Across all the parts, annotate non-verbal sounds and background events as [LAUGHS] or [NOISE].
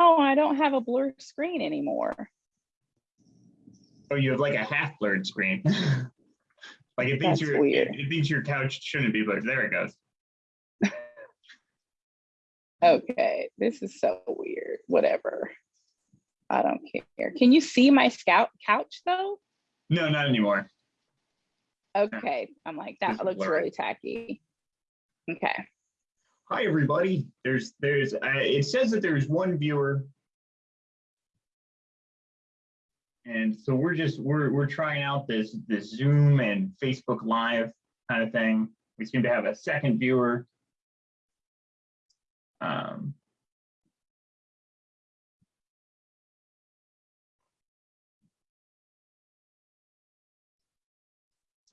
Oh, I don't have a blur screen anymore. Oh, you have like a half blurred screen. [LAUGHS] like it thinks That's your weird. it thinks your couch shouldn't be blurred. There it goes. [LAUGHS] Okay, this is so weird. Whatever. I don't care. Can you see my scout couch though? No, not anymore. Okay, I'm like, that looks blurry. really tacky. Okay, Hi, everybody. There's there's uh, it says that there's one viewer. And so we're just we're we're trying out this this Zoom and Facebook Live kind of thing. We seem to have a second viewer. Um,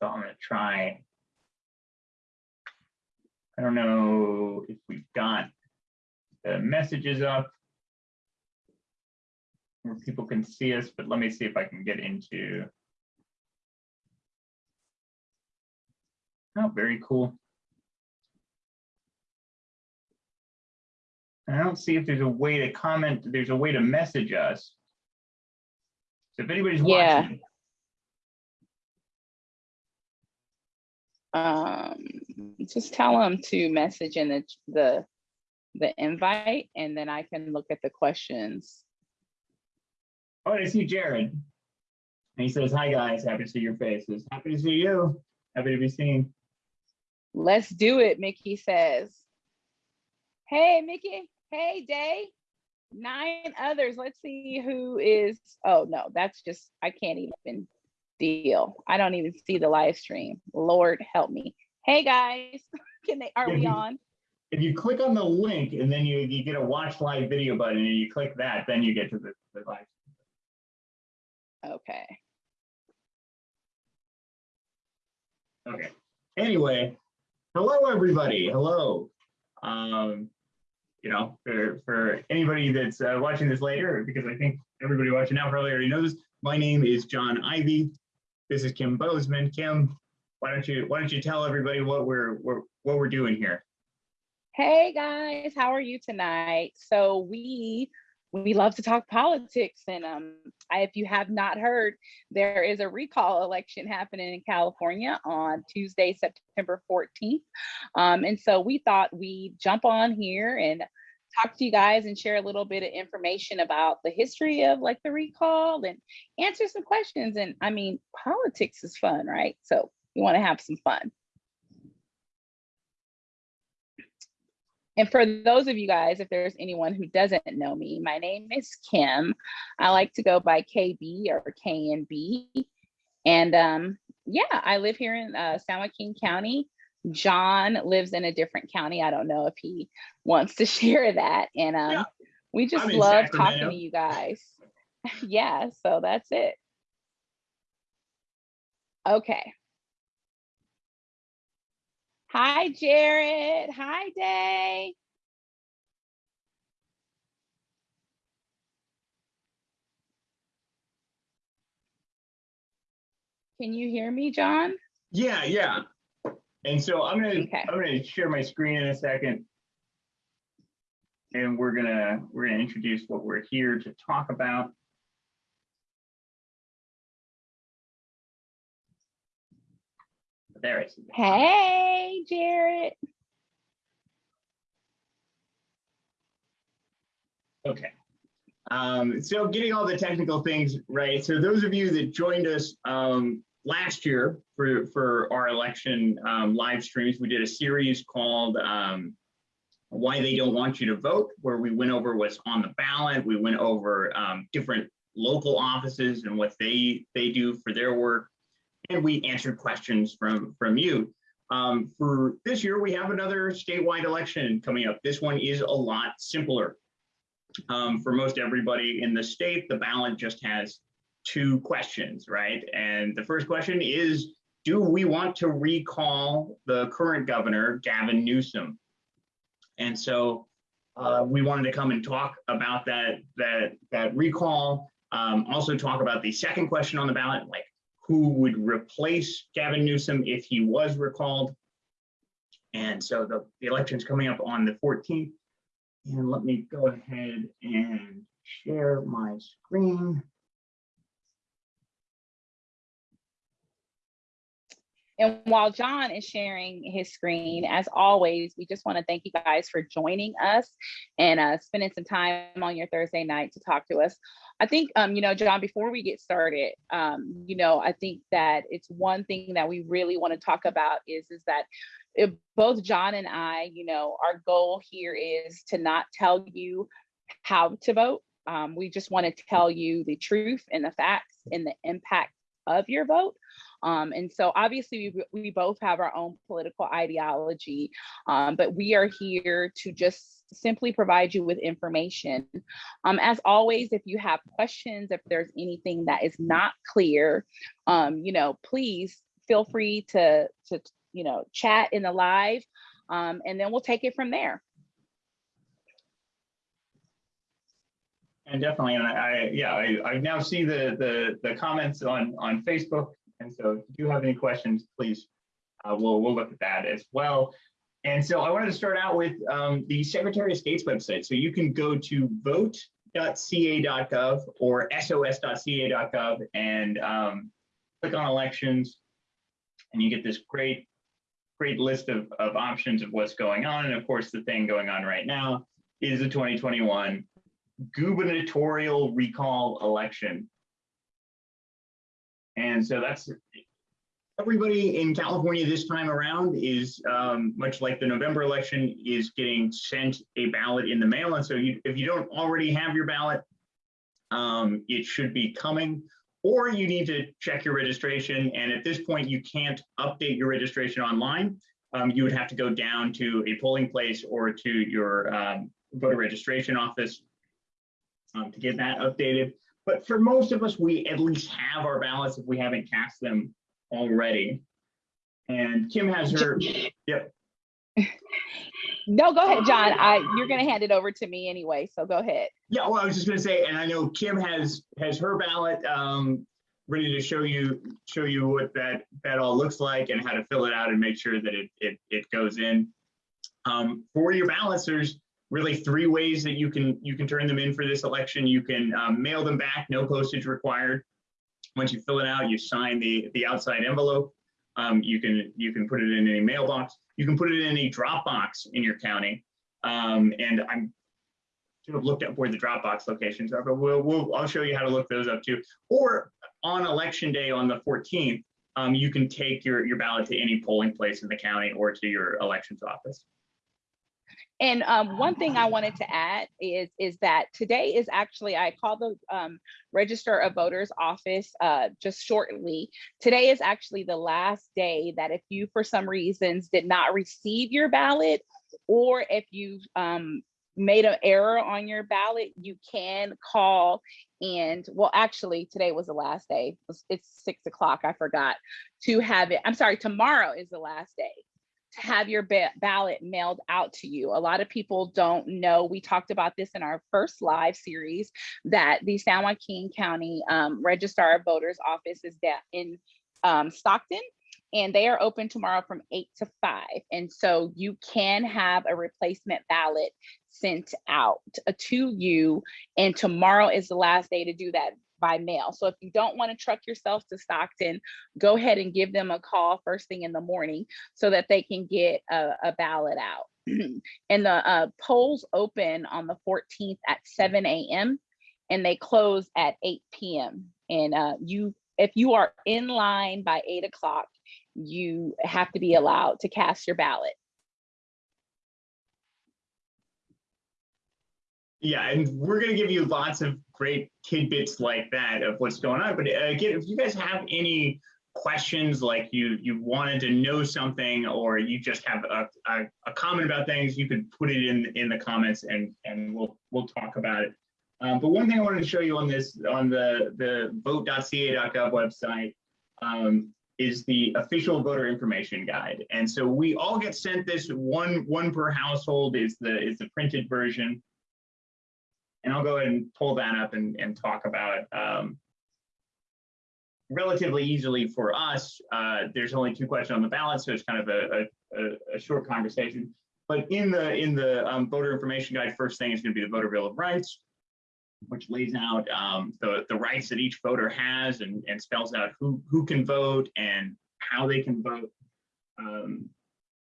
so I'm gonna try. I don't know if we've got the messages up. Where people can see us, but let me see if I can get into. Oh, very cool. I don't see if there's a way to comment, there's a way to message us. So if anybody's Yeah. watching, um, just tell them to message in the, the, the invite and then I can look at the questions. oh, I see Jared. And he says, hi, guys, happy to see your faces. Happy to see you. Happy to be seen. Let's do it, Mickey says. Hey, Mickey. Hey, Day. Nine others. Let's see who is. Oh, no, that's just, I can't even deal. I don't even see the live stream. Lord help me. Hey, guys. [LAUGHS] Can they, are Yeah, we you- on? If you click on the link and then you, you get a watch live video button and you click that, then you get to the, the live. Okay. Okay. Anyway, hello everybody. Hello. Um, you know, for for anybody that's uh, watching this later, because I think everybody watching now probably already knows, my name is John Ivy. This is Kim Bozeman. Kim, why don't you why don't you tell everybody what we're, what we're doing here? Hey guys, how are you tonight? So we we love to talk politics and um I, if you have not heard, there is a recall election happening in California on Tuesday, September 14th. Um, and so we thought we'd jump on here and talk to you guys and share a little bit of information about the history of like the recall and answer some questions. And I mean, politics is fun, right? So we want to have some fun. And for those of you guys, if there's anyone who doesn't know me, my name is Kim. I like to go by KB or KNB. And um, yeah, I live here in uh, San Joaquin County. John lives in a different county. I don't know if he wants to [LAUGHS] share that. And um, Yeah. we just I'm love talking to you guys. [LAUGHS] yeah, so that's it. Okay. Hi, Jared. Hi, Day. Can you hear me, John? Yeah, yeah. And so I'm gonna Okay. I'm gonna share my screen in a second. And we're gonna we're gonna introduce what we're here to talk about. There it is. Hey, Jared. Okay. Um, so getting all the technical things right. So those of you that joined us um, last year for, for our election um, live streams, we did a series called um, Why They Don't Want You to Vote, where we went over what's on the ballot. We went over um, different local offices and what they, they do for their work. And we answered questions from, from you. Um, for this year, we have another statewide election coming up. This one is a lot simpler um, for most everybody in the state, the ballot just has two questions, right? And the first question is, do we want to recall the current governor, Gavin Newsom? And so uh, we wanted to come and talk about that, that, that recall, um, also talk about the second question on the ballot, like who would replace Gavin Newsom if he was recalled? And so the, the election's coming up on the 14th. And let me go ahead and share my screen. And while John is sharing his screen, as always, we just want to thank you guys for joining us and uh, spending some time on your Thursday night to talk to us. I think, um, you know, John, before we get started, um, you know, I think that it's one thing that we really want to talk about is, is that if both John and I, you know, our goal here is to not tell you how to vote. Um, we just want to tell you the truth and the facts and the impact of your vote. Um, and so obviously we, we both have our own political ideology, um, but we are here to just simply provide you with information. Um, as always, if you have questions, if there's anything that is not clear, um, you know, please feel free to, to, you know, chat in the live, um, and then we'll take it from there. And definitely, and I, I yeah, I, I now see the, the, the comments on, on Facebook. And so if you do have any questions, please, uh, we'll, we'll look at that as well. And so I wanted to start out with um, the Secretary of State's website. So you can go to vote.ca.gov or sos.ca.gov and um, click on elections and you get this great, great list of, of options of what's going on. And of course, the thing going on right now is the 2021 gubernatorial recall election. And so that's everybody in California this time around is um, much like the November election is getting sent a ballot in the mail. And so you, if you don't already have your ballot, um, it should be coming or you need to check your registration. And at this point, you can't update your registration online. Um, you would have to go down to a polling place or to your um, voter registration office um, to get that updated. But for most of us, we at least have our ballots if we haven't cast them already. And Kim has her, yep. No, go ahead, John. I you're gonna hand it over to me anyway, so go ahead. Yeah, well, I was just gonna say, and I know Kim has has her ballot um, ready to show you show you what that that all looks like and how to fill it out and make sure that it it, it goes in. Um, for your ballots, there's really three ways that you can you can turn them in for this election. You can um, mail them back, no postage required. Once you fill it out, you sign the the outside envelope. Um, you can you can put it in any mailbox. You can put it in a Dropbox in your county. Um, and I'm should have looked up where the Dropbox locations are, but we'll, we'll I'll show you how to look those up too. Or on election day on the 14th, um, you can take your your ballot to any polling place in the county or to your elections office. And um, one thing I wanted to add is is that today is actually I called the um, Register of Voters office uh, just shortly. Today is actually the last day that if you for some reasons did not receive your ballot, or if you um, made an error on your ballot, you can call and well, actually today was the last day. It's six o'clock. I forgot to have it. I'm sorry. Tomorrow is the last day to have your ba ballot mailed out to you. A lot of people don't know. We talked about this in our first live series that the San Joaquin County um, Registrar of Voters office is in um, Stockton and they are open tomorrow from 8 to 5. And so you can have a replacement ballot sent out uh, to you. And tomorrow is the last day to do that by mail. So if you don't want to truck yourself to Stockton, go ahead and give them a call first thing in the morning so that they can get a, a ballot out. [CLEARS THROAT] and the uh, polls open on the 14th at 7 a.m. and they close at 8 p.m. And uh, you, if you are in line by 8 o'clock, you have to be allowed to cast your ballot. Yeah, and we're going to give you lots of great tidbits like that of what's going on. But uh, again, if you guys have any questions, like you you wanted to know something, or you just have a, a, a comment about things, you could put it in in the comments, and and we'll we'll talk about it. Um, but one thing I wanted to show you on this on the the vote.ca.gov website um, is the official voter information guide, and so we all get sent this one one per household is the is the printed version. And I'll go ahead and pull that up and, and talk about. Um, relatively easily for us, uh, there's only two questions on the ballot, so it's kind of a, a, a short conversation. but in the in the um, voter information guide, first thing is going to be the voter bill of rights, which lays out um, the the rights that each voter has and and spells out who who can vote and how they can vote. Um,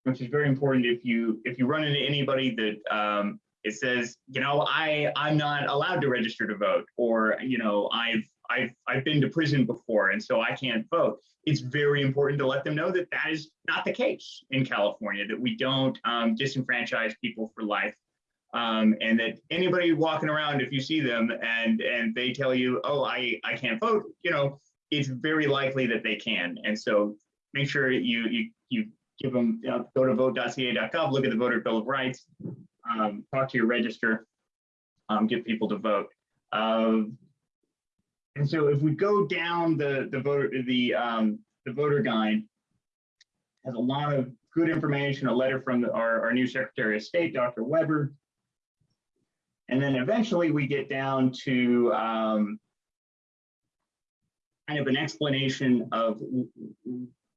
which is very important if you if you run into anybody that um, it says, you know, I I'm not allowed to register to vote, or you know, I've I've I've been to prison before, and so I can't vote. It's very important to let them know that that is not the case in California. That we don't um, disenfranchise people for life, um, and that anybody walking around, if you see them and and they tell you, oh, I I can't vote, you know, it's very likely that they can. And so make sure you you you give them you know, go to vote.ca.gov, look at the voter bill of rights, um, talk to your register, um, get people to vote. Um, and so if we go down the the voter the um, the voter guide has a lot of good information, a letter from the, our, our new Secretary of State, Dr. Weber. And then eventually we get down to um, kind of an explanation of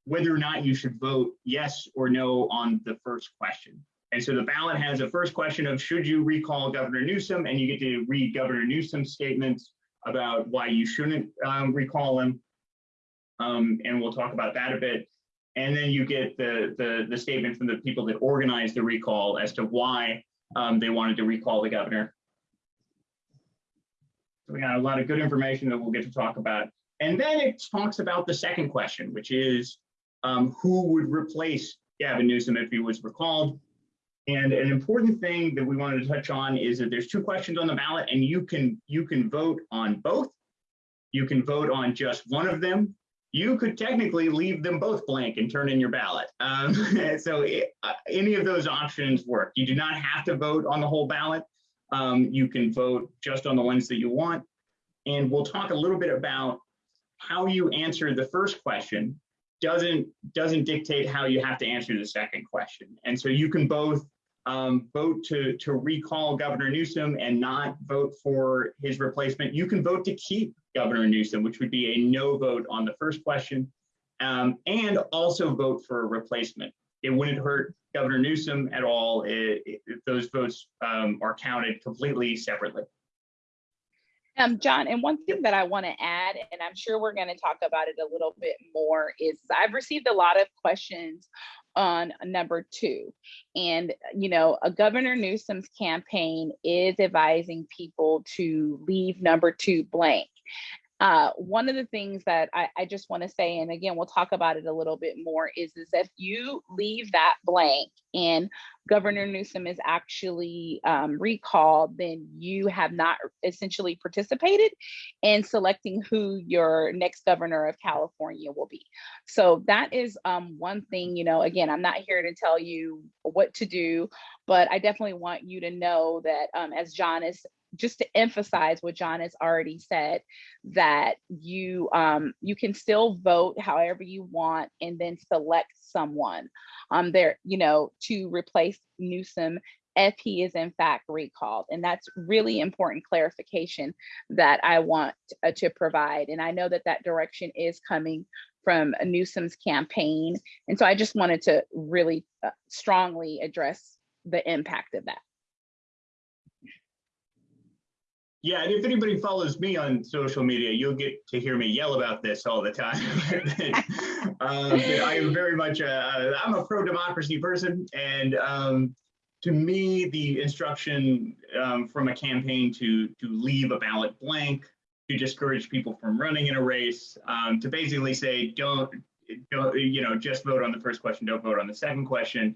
whether or not you should vote yes or no on the first question. And so the ballot has a first question of should you recall Governor Newsom, and you get to read Governor Newsom's statements about why you shouldn't um, recall him. Um, and we'll talk about that a bit. And then you get the, the, the statement from the people that organized the recall as to why um, they wanted to recall the governor. So we got a lot of good information that we'll get to talk about. And then it talks about the second question, which is um, who would replace Gavin Newsom if he was recalled. And an important thing that we wanted to touch on is that there's two questions on the ballot and you can you can vote on both. You can vote on just one of them. You could technically leave them both blank and turn in your ballot. Um, [LAUGHS] so it, uh, any of those options work. You do not have to vote on the whole ballot. Um, you can vote just on the ones that you want. And we'll talk a little bit about how you answer the first question doesn't doesn't dictate how you have to answer the second question. And so you can both um, vote to to recall Governor Newsom and not vote for his replacement. You can vote to keep Governor Newsom, which would be a no vote on the first question, um, and also vote for a replacement. It wouldn't hurt Governor Newsom at all those votes um, are counted completely separately. Um, John, and one thing that I want to add, and I'm sure we're going to talk about it a little bit more, is I've received a lot of questions on number two. And, you know, a Governor Newsom's campaign is advising people to leave number two blank. Uh, one of the things that I, I just want to say, and again, we'll talk about it a little bit more, is, is if you leave that blank and Governor Newsom is actually um, recalled, then you have not essentially participated in selecting who your next governor of California will be. So that is um, one thing, you know, again, I'm not here to tell you what to do, but I definitely want you to know that um, as John is just to emphasize what John has already said, that you um, you can still vote however you want and then select someone um, there, you know, to replace Newsom if he is in fact recalled. And that's really important clarification that I want uh, to provide. And I know that that direction is coming from Newsom's campaign. And so I just wanted to really uh, strongly address the impact of that. Yeah, and if anybody follows me on social media, you'll get to hear me yell about this all the time. [LAUGHS] um, I am very much a, I'm a pro-democracy person, and um, to me, the instruction um, from a campaign to to leave a ballot blank, to discourage people from running in a race, um, to basically say don't don't you know just vote on the first question, don't vote on the second question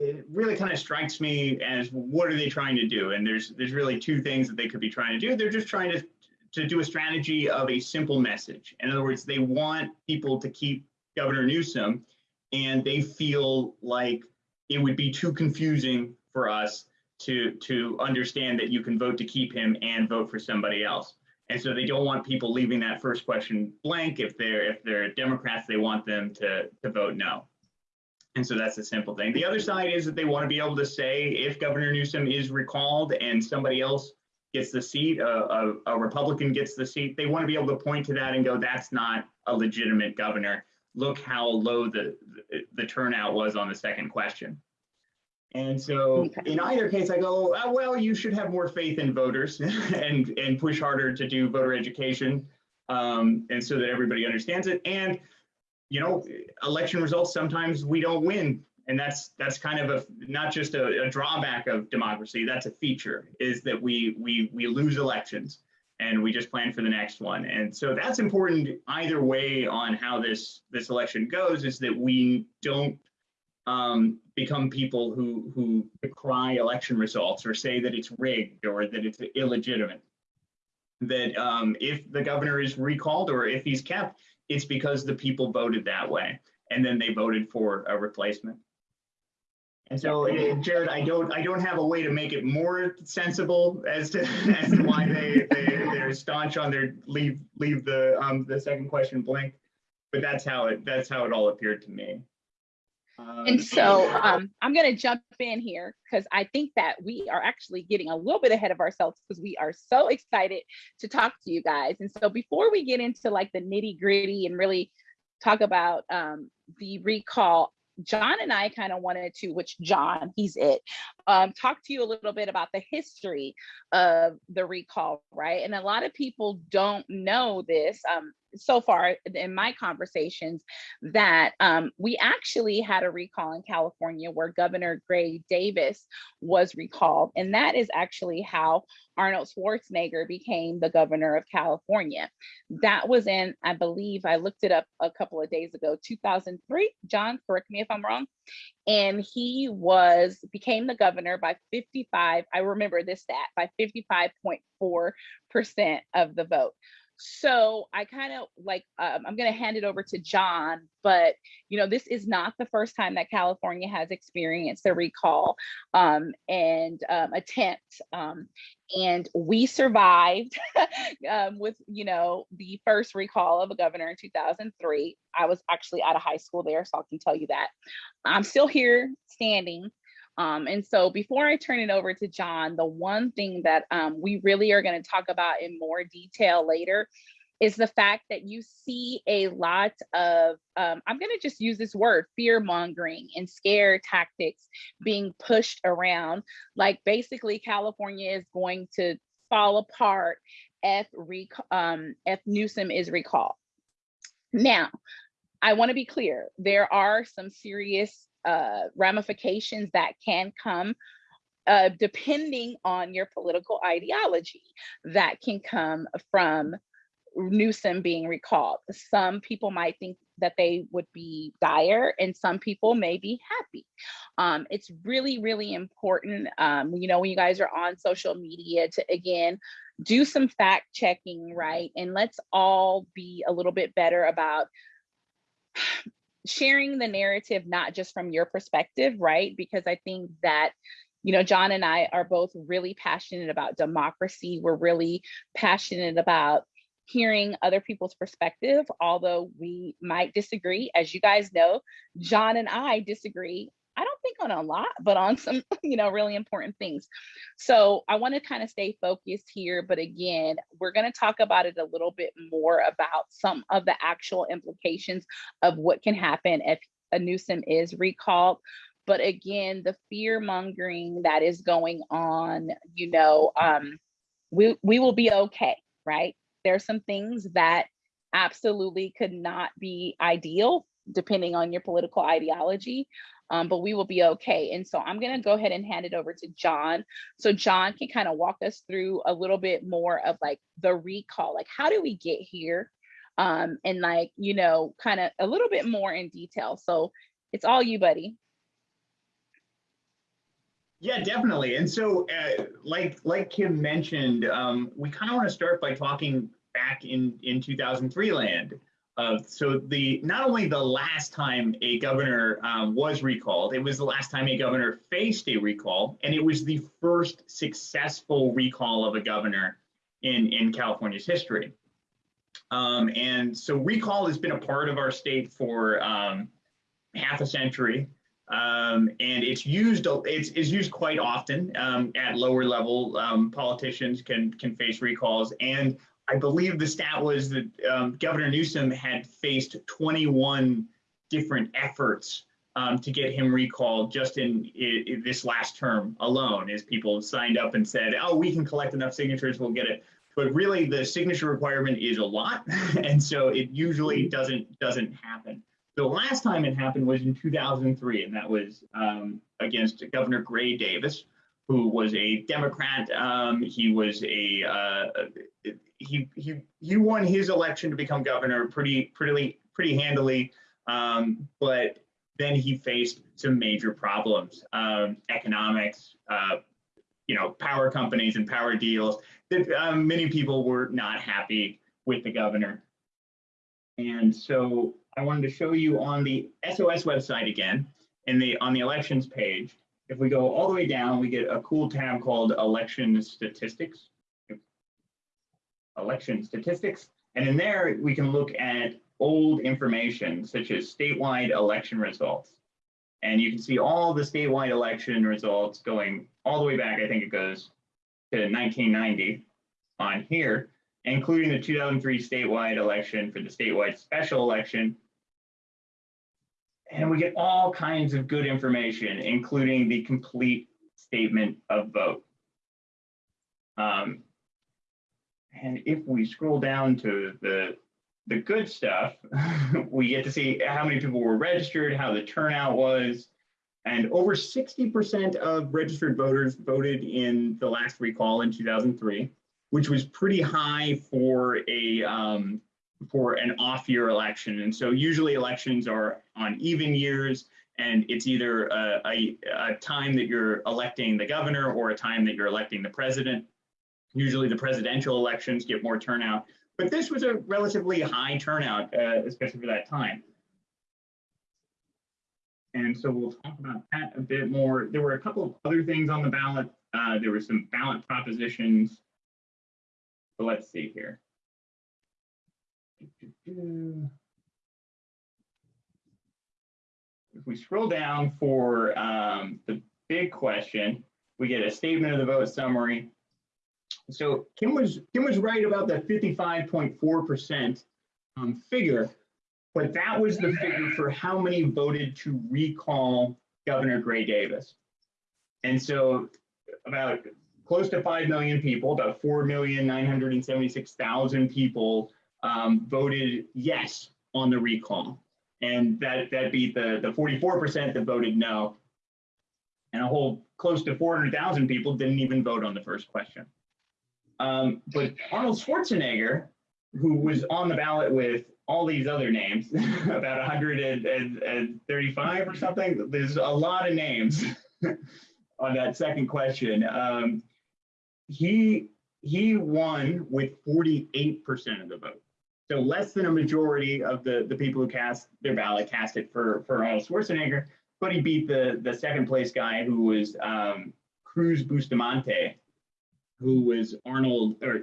it really kind of strikes me as what are they trying to do? And there's there's really two things that they could be trying to do. They're just trying to to do a strategy of a simple message. In other words, they want people to keep Governor Newsom, and they feel like it would be too confusing for us to to understand that you can vote to keep him and vote for somebody else. And so they don't want people leaving that first question blank. If they're if they're Democrats, they want them to to vote no. And so that's a simple thing. The other side is that they want to be able to say if Governor Newsom is recalled and somebody else gets the seat, a, a, a, Republican gets the seat, they want to be able to point to that and go, that's not a legitimate governor. Look how low the, the, the turnout was on the second question. And so in either case, I go, oh, well, you should have more faith in voters [LAUGHS] and, and push harder to do voter education. Um, and so that everybody understands it. And, you know, election results, sometimes we don't win. And that's, that's kind of a, not just a, a drawback of democracy, that's a feature, is that we, we, we lose elections and we just plan for the next one. And so that's important either way on how this, this election goes, is that we don't um, become people who who decry election results or say that it's rigged or that it's illegitimate. That um, if the governor is recalled or if he's kept, it's because the people voted that way, and then they voted for a replacement. And so, eh, Jared, I don't I don't have a way to make it more sensible as to [LAUGHS] as to why they they they're staunch on their leave leave the um the second question blank, but that's how it that's how it all appeared to me. Um, And so um, I'm going to jump in here because I think that we are actually getting a little bit ahead of ourselves because we are so excited to talk to you guys. And so before we get into like the nitty gritty and really talk about um, the recall, John and I kind of wanted to, which John, he's it, um, talk to you a little bit about the history of the recall, right? And a lot of people don't know this. Um, so far in my conversations that um, we actually had a recall in California where Governor Gray Davis was recalled. And that is actually how Arnold Schwarzenegger became the governor of California. That was in, I believe, I looked it up a couple of days ago, 2003. John, correct me if I'm wrong. And he was became the governor by 55. I remember this stat by 55.4% of the vote so i kind of like um, i'm going to hand it over to john but you know this is not the first time that california has experienced a recall um, and um, attempt um, and we survived [LAUGHS] um, with you know the first recall of a governor in 2003 i was actually out of high school there so i can tell you that. I'm still here standing um, and so before I turn it over to John, the one thing that um, we really are going to talk about in more detail later is the fact that you see a lot of, um, I'm going to just use this word, fear mongering and scare tactics being pushed around. Like basically, California is going to fall apart if, um, if Newsom is recalled. Now, I want to be clear, there are some serious uh, ramifications that can come uh, depending on your political ideology that can come from Newsom being recalled. Some people might think that they would be dire and some people may be happy. Um, it's really, really important, um, you know, when you guys are on social media to, again, do some fact checking, right? And let's all be a little bit better about sharing the narrative, not just from your perspective, right? Because I think that, you know, John and I are both really passionate about democracy. We're really passionate about hearing other people's perspective, although we might disagree. As you guys know, John and I disagree I don't think on a lot, but on some, [LAUGHS] you know, really important things. So I want to kind of stay focused here. But again, we're going to talk about it a little bit more about some of the actual implications of what can happen if a Newsom is recalled. But again, the fear mongering that is going on, you know, um, we, we will be okay, right? There's some things that absolutely could not be ideal depending on your political ideology um, but we will be okay. And so I'm going to go ahead and hand it over to John. So John can kind of walk us through a little bit more of like the recall, like how do we get here? Um, and like, you know, kind of a little bit more in detail. So it's all you, buddy. Yeah, definitely. And so, uh, like like Kim mentioned, um, we kind of want to start by talking back in in 2003 land. Uh, so the not only the last time a governor um, was recalled, it was the last time a governor faced a recall, and it was the first successful recall of a governor in in California's history. Um, and so recall has been a part of our state for um, half a century. Um, and it's used it's, it's used quite often um, at lower level um, politicians can can face recalls and I believe the stat was that um, Governor Newsom had faced 21 different efforts um, to get him recalled just in, i- i- this last term alone, as people signed up and said, oh, we can collect enough signatures, we'll get it. But really, the signature requirement is a lot, [LAUGHS] and so it usually doesn't doesn't happen. The last time it happened was in 2003, and that was um, against Governor Gray Davis, who was a Democrat. Um, he was a uh, he he he won his election to become governor pretty pretty pretty handily, um, but then he faced some major problems, um, economics, uh, you know, power companies and power deals. That um, many people were not happy with the governor, and so I wanted to show you on the SOS website again, in the on the elections page. If we go all the way down, we get a cool tab called Election Statistics. Election Statistics, and in there we can look at old information such as statewide election results. And you can see all the statewide election results going all the way back, I think it goes to 1990 on here, including the 2003 statewide election for the statewide special election. And we get all kinds of good information, including the complete statement of vote. Um, and if we scroll down to the the good stuff, [LAUGHS] we get to see how many people were registered, how the turnout was, and over 60% of registered voters voted in the last recall in 2003, which was pretty high for a um, for an off-year election. And so usually elections are on even years, and it's either a, a, a time that you're electing the governor or a time that you're electing the president. Usually the presidential elections get more turnout. But this was a relatively high turnout, uh, especially for that time. And so we'll talk about that a bit more. There were a couple of other things on the ballot. Uh, there were some ballot propositions. Let's see here. If we scroll down for um, the big question, we get a statement of the vote summary, so Kim was Kim was right about the 55.4% um, figure, but that was the figure for how many voted to recall Governor Gray Davis. And so about close to 5 million people, about 4,976,000 people um, voted yes on the recall. And that, that beat the, the 44% that voted no. And a whole close to 400,000 people didn't even vote on the first question. Um, but Arnold Schwarzenegger, who was on the ballot with all these other names, [LAUGHS] about 135 or something, there's a lot of names [LAUGHS] on that second question. Um, he he won with 48% of the vote. So less than a majority of the, the people who cast their ballot cast it for, for Arnold Schwarzenegger, but he beat the, the second place guy who was um, Cruz Bustamante, who was Arnold, or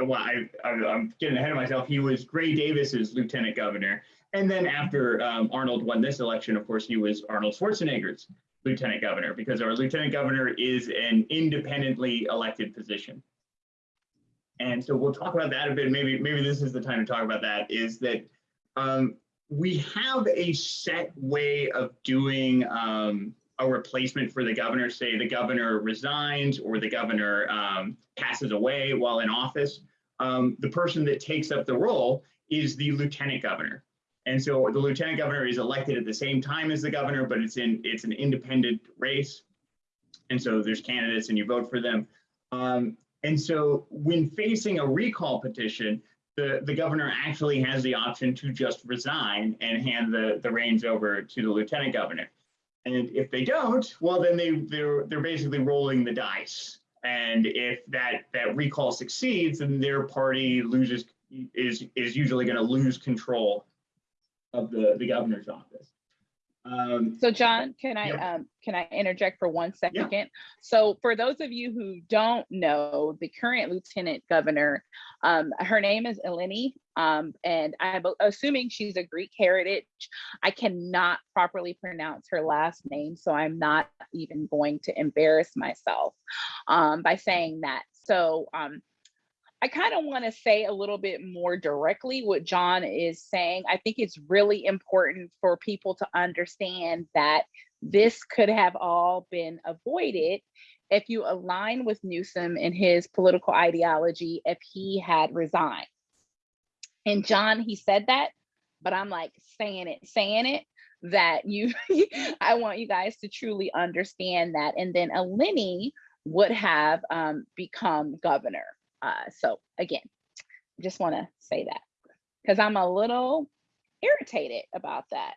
well, I, I, am getting ahead of myself. He was Gray Davis's lieutenant governor. And then after um, Arnold won this election, of course, he was Arnold Schwarzenegger's lieutenant governor because our lieutenant governor is an independently elected position. And so we'll talk about that a bit. Maybe maybe this is the time to talk about that. Is that um, we have a set way of doing um, a replacement for the governor, say the governor resigns or the governor um, passes away while in office, um, the person that takes up the role is the lieutenant governor. And so the lieutenant governor is elected at the same time as the governor, but it's in it's an independent race. And so there's candidates and you vote for them. Um, and so when facing a recall petition, the, the governor actually has the option to just resign and hand the, the reins over to the lieutenant governor. And if they don't, well, then they they're they're basically rolling the dice. And if that that recall succeeds, then their party loses is is usually going to lose control of the the governor's office. Um, so John, can I um, can I interject for one second? So for those of you who don't know, the current lieutenant governor, um, her name is Eleni, um, and I'm assuming she's a Greek heritage. I cannot properly pronounce her last name, so I'm not even going to embarrass myself um, by saying that. So I kind of want to say a little bit more directly what John is saying. I think it's really important for people to understand that this could have all been avoided if you align with Newsom and his political ideology if he had resigned. And John, he said that, but I'm like saying it, saying it that you, [LAUGHS] I want you guys to truly understand that. And then Eleni would have um, become governor. Uh, so again, just want to say that because I'm a little irritated about that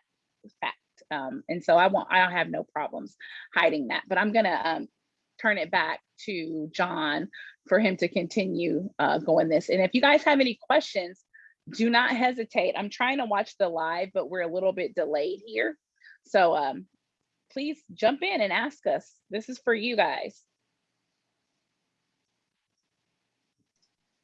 fact. Um, and so I won't, I don't have no problems hiding that, but I'm gonna um, turn it back to John for him to continue uh, going this. And if you guys have any questions, do not hesitate. I'm trying to watch the live, but we're a little bit delayed here. So um, please jump in and ask us. This is for you guys.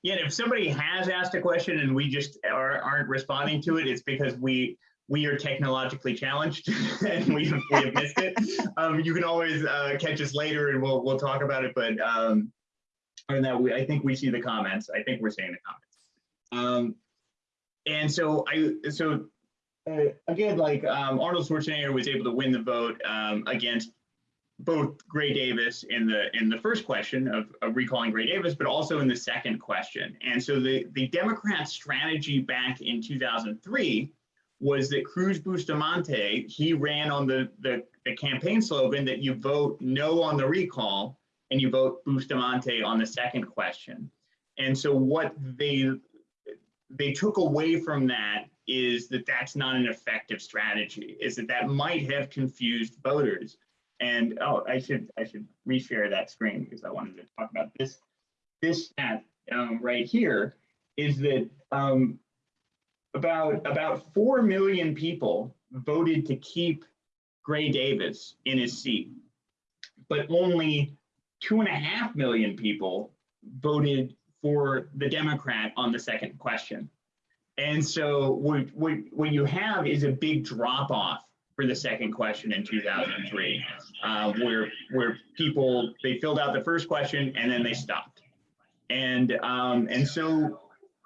Yeah, if somebody has asked a question and we just are, aren't responding to it, it's because we we are technologically challenged [LAUGHS] and we, we have missed it. Um, you can always uh, catch us later and we'll we'll talk about it. But um, that, we, I think we see the comments. I think we're seeing the comments. Um, and so I so uh, again, like um, Arnold Schwarzenegger was able to win the vote um, against both Gray Davis in the in the first question of, of, recalling Gray Davis, but also in the second question. And so the the Democrat strategy back in 2003 was that Cruz Bustamante he ran on the, the the campaign slogan that you vote no on the recall and you vote Bustamante on the second question. And so what they they took away from that is that that's not an effective strategy. Is that that might have confused voters and oh, I should I should reshare that screen because I wanted to talk about this. This stat um, right here is that um, about about four million people voted to keep Gray Davis in his seat, but only two and a half million people voted for the Democrat on the second question. And so what, what, what you have is a big drop off for the second question in 2003, uh, where where people they filled out the first question and then they stopped, and um, and so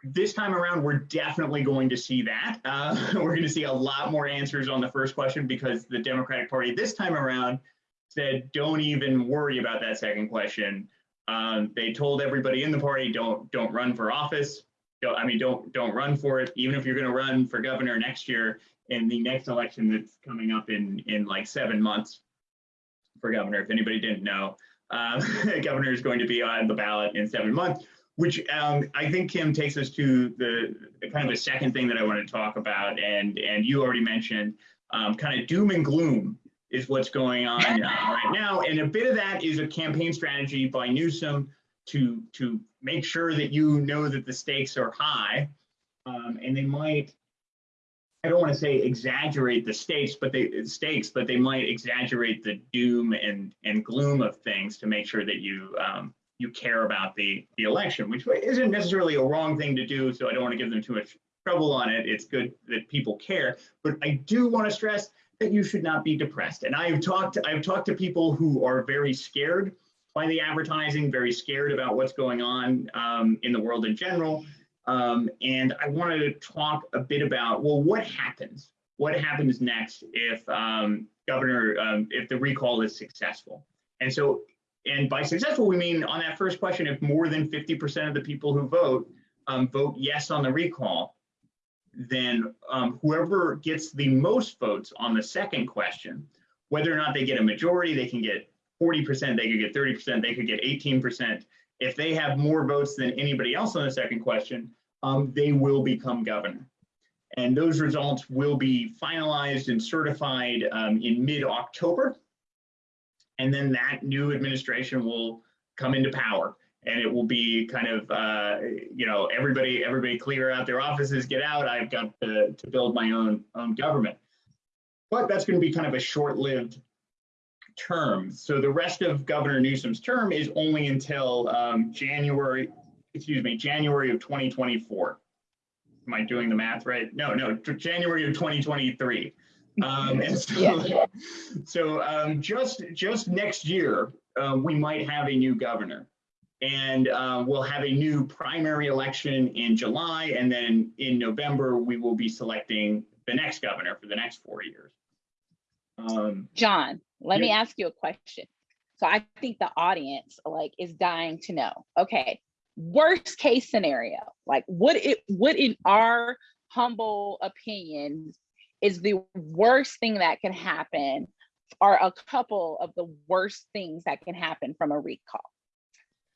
this time around we're definitely going to see that. Uh, [LAUGHS] we're going to see a lot more answers on the first question because the Democratic Party this time around said don't even worry about that second question. Um, they told everybody in the party don't don't run for office. Don't, I mean don't don't run for it. Even if you're going to run for governor next year, in the next election that's coming up in in like seven months for governor. If anybody didn't know, um, [LAUGHS] governor is going to be on the ballot in seven months, which um, I think Kim takes us to the kind of a second thing that I want to talk about, and and you already mentioned um, kind of doom and gloom is what's going on uh, right now, and a bit of that is a campaign strategy by Newsom to to make sure that you know that the stakes are high, um, and they might I don't want to say exaggerate the stakes, but they stakes, but they might exaggerate the doom and and gloom of things to make sure that you um, you care about the the election, which isn't necessarily a wrong thing to do. So I don't want to give them too much trouble on it. It's good that people care, but I do want to stress that you should not be depressed. And I've talked I've talked to people who are very scared by the advertising, very scared about what's going on um, in the world in general. Um, and I wanted to talk a bit about, well, what happens? What happens next if um, Governor, um, if the recall is successful? And so, and by successful, we mean on that first question, if more than 50% of the people who vote um, vote yes on the recall, then um, whoever gets the most votes on the second question, whether or not they get a majority, they can get 40%, they could get 30%, they could get 18%. If they have more votes than anybody else on the second question, um, they will become governor. And those results will be finalized and certified um, in mid-October. And then that new administration will come into power and it will be kind of, uh, you know, everybody, everybody clear out their offices, get out. I've got to, to build my own, own government. But that's going to be kind of a short-lived term. So the rest of Governor Newsom's term is only until um, January excuse me, January of 2024. Am I doing the math right? No, no, January of 2023. Um, and so, yeah. [LAUGHS] so um, just just next year, uh, we might have a new governor. and uh, we'll have a new primary election in July, and then in November we will be selecting the next governor for the next four years. Um, John, let me ask you a question. So I think the audience like is dying to know. Okay, worst case scenario, like what it what in our humble opinion is the worst thing that can happen are a couple of the worst things that can happen from a recall.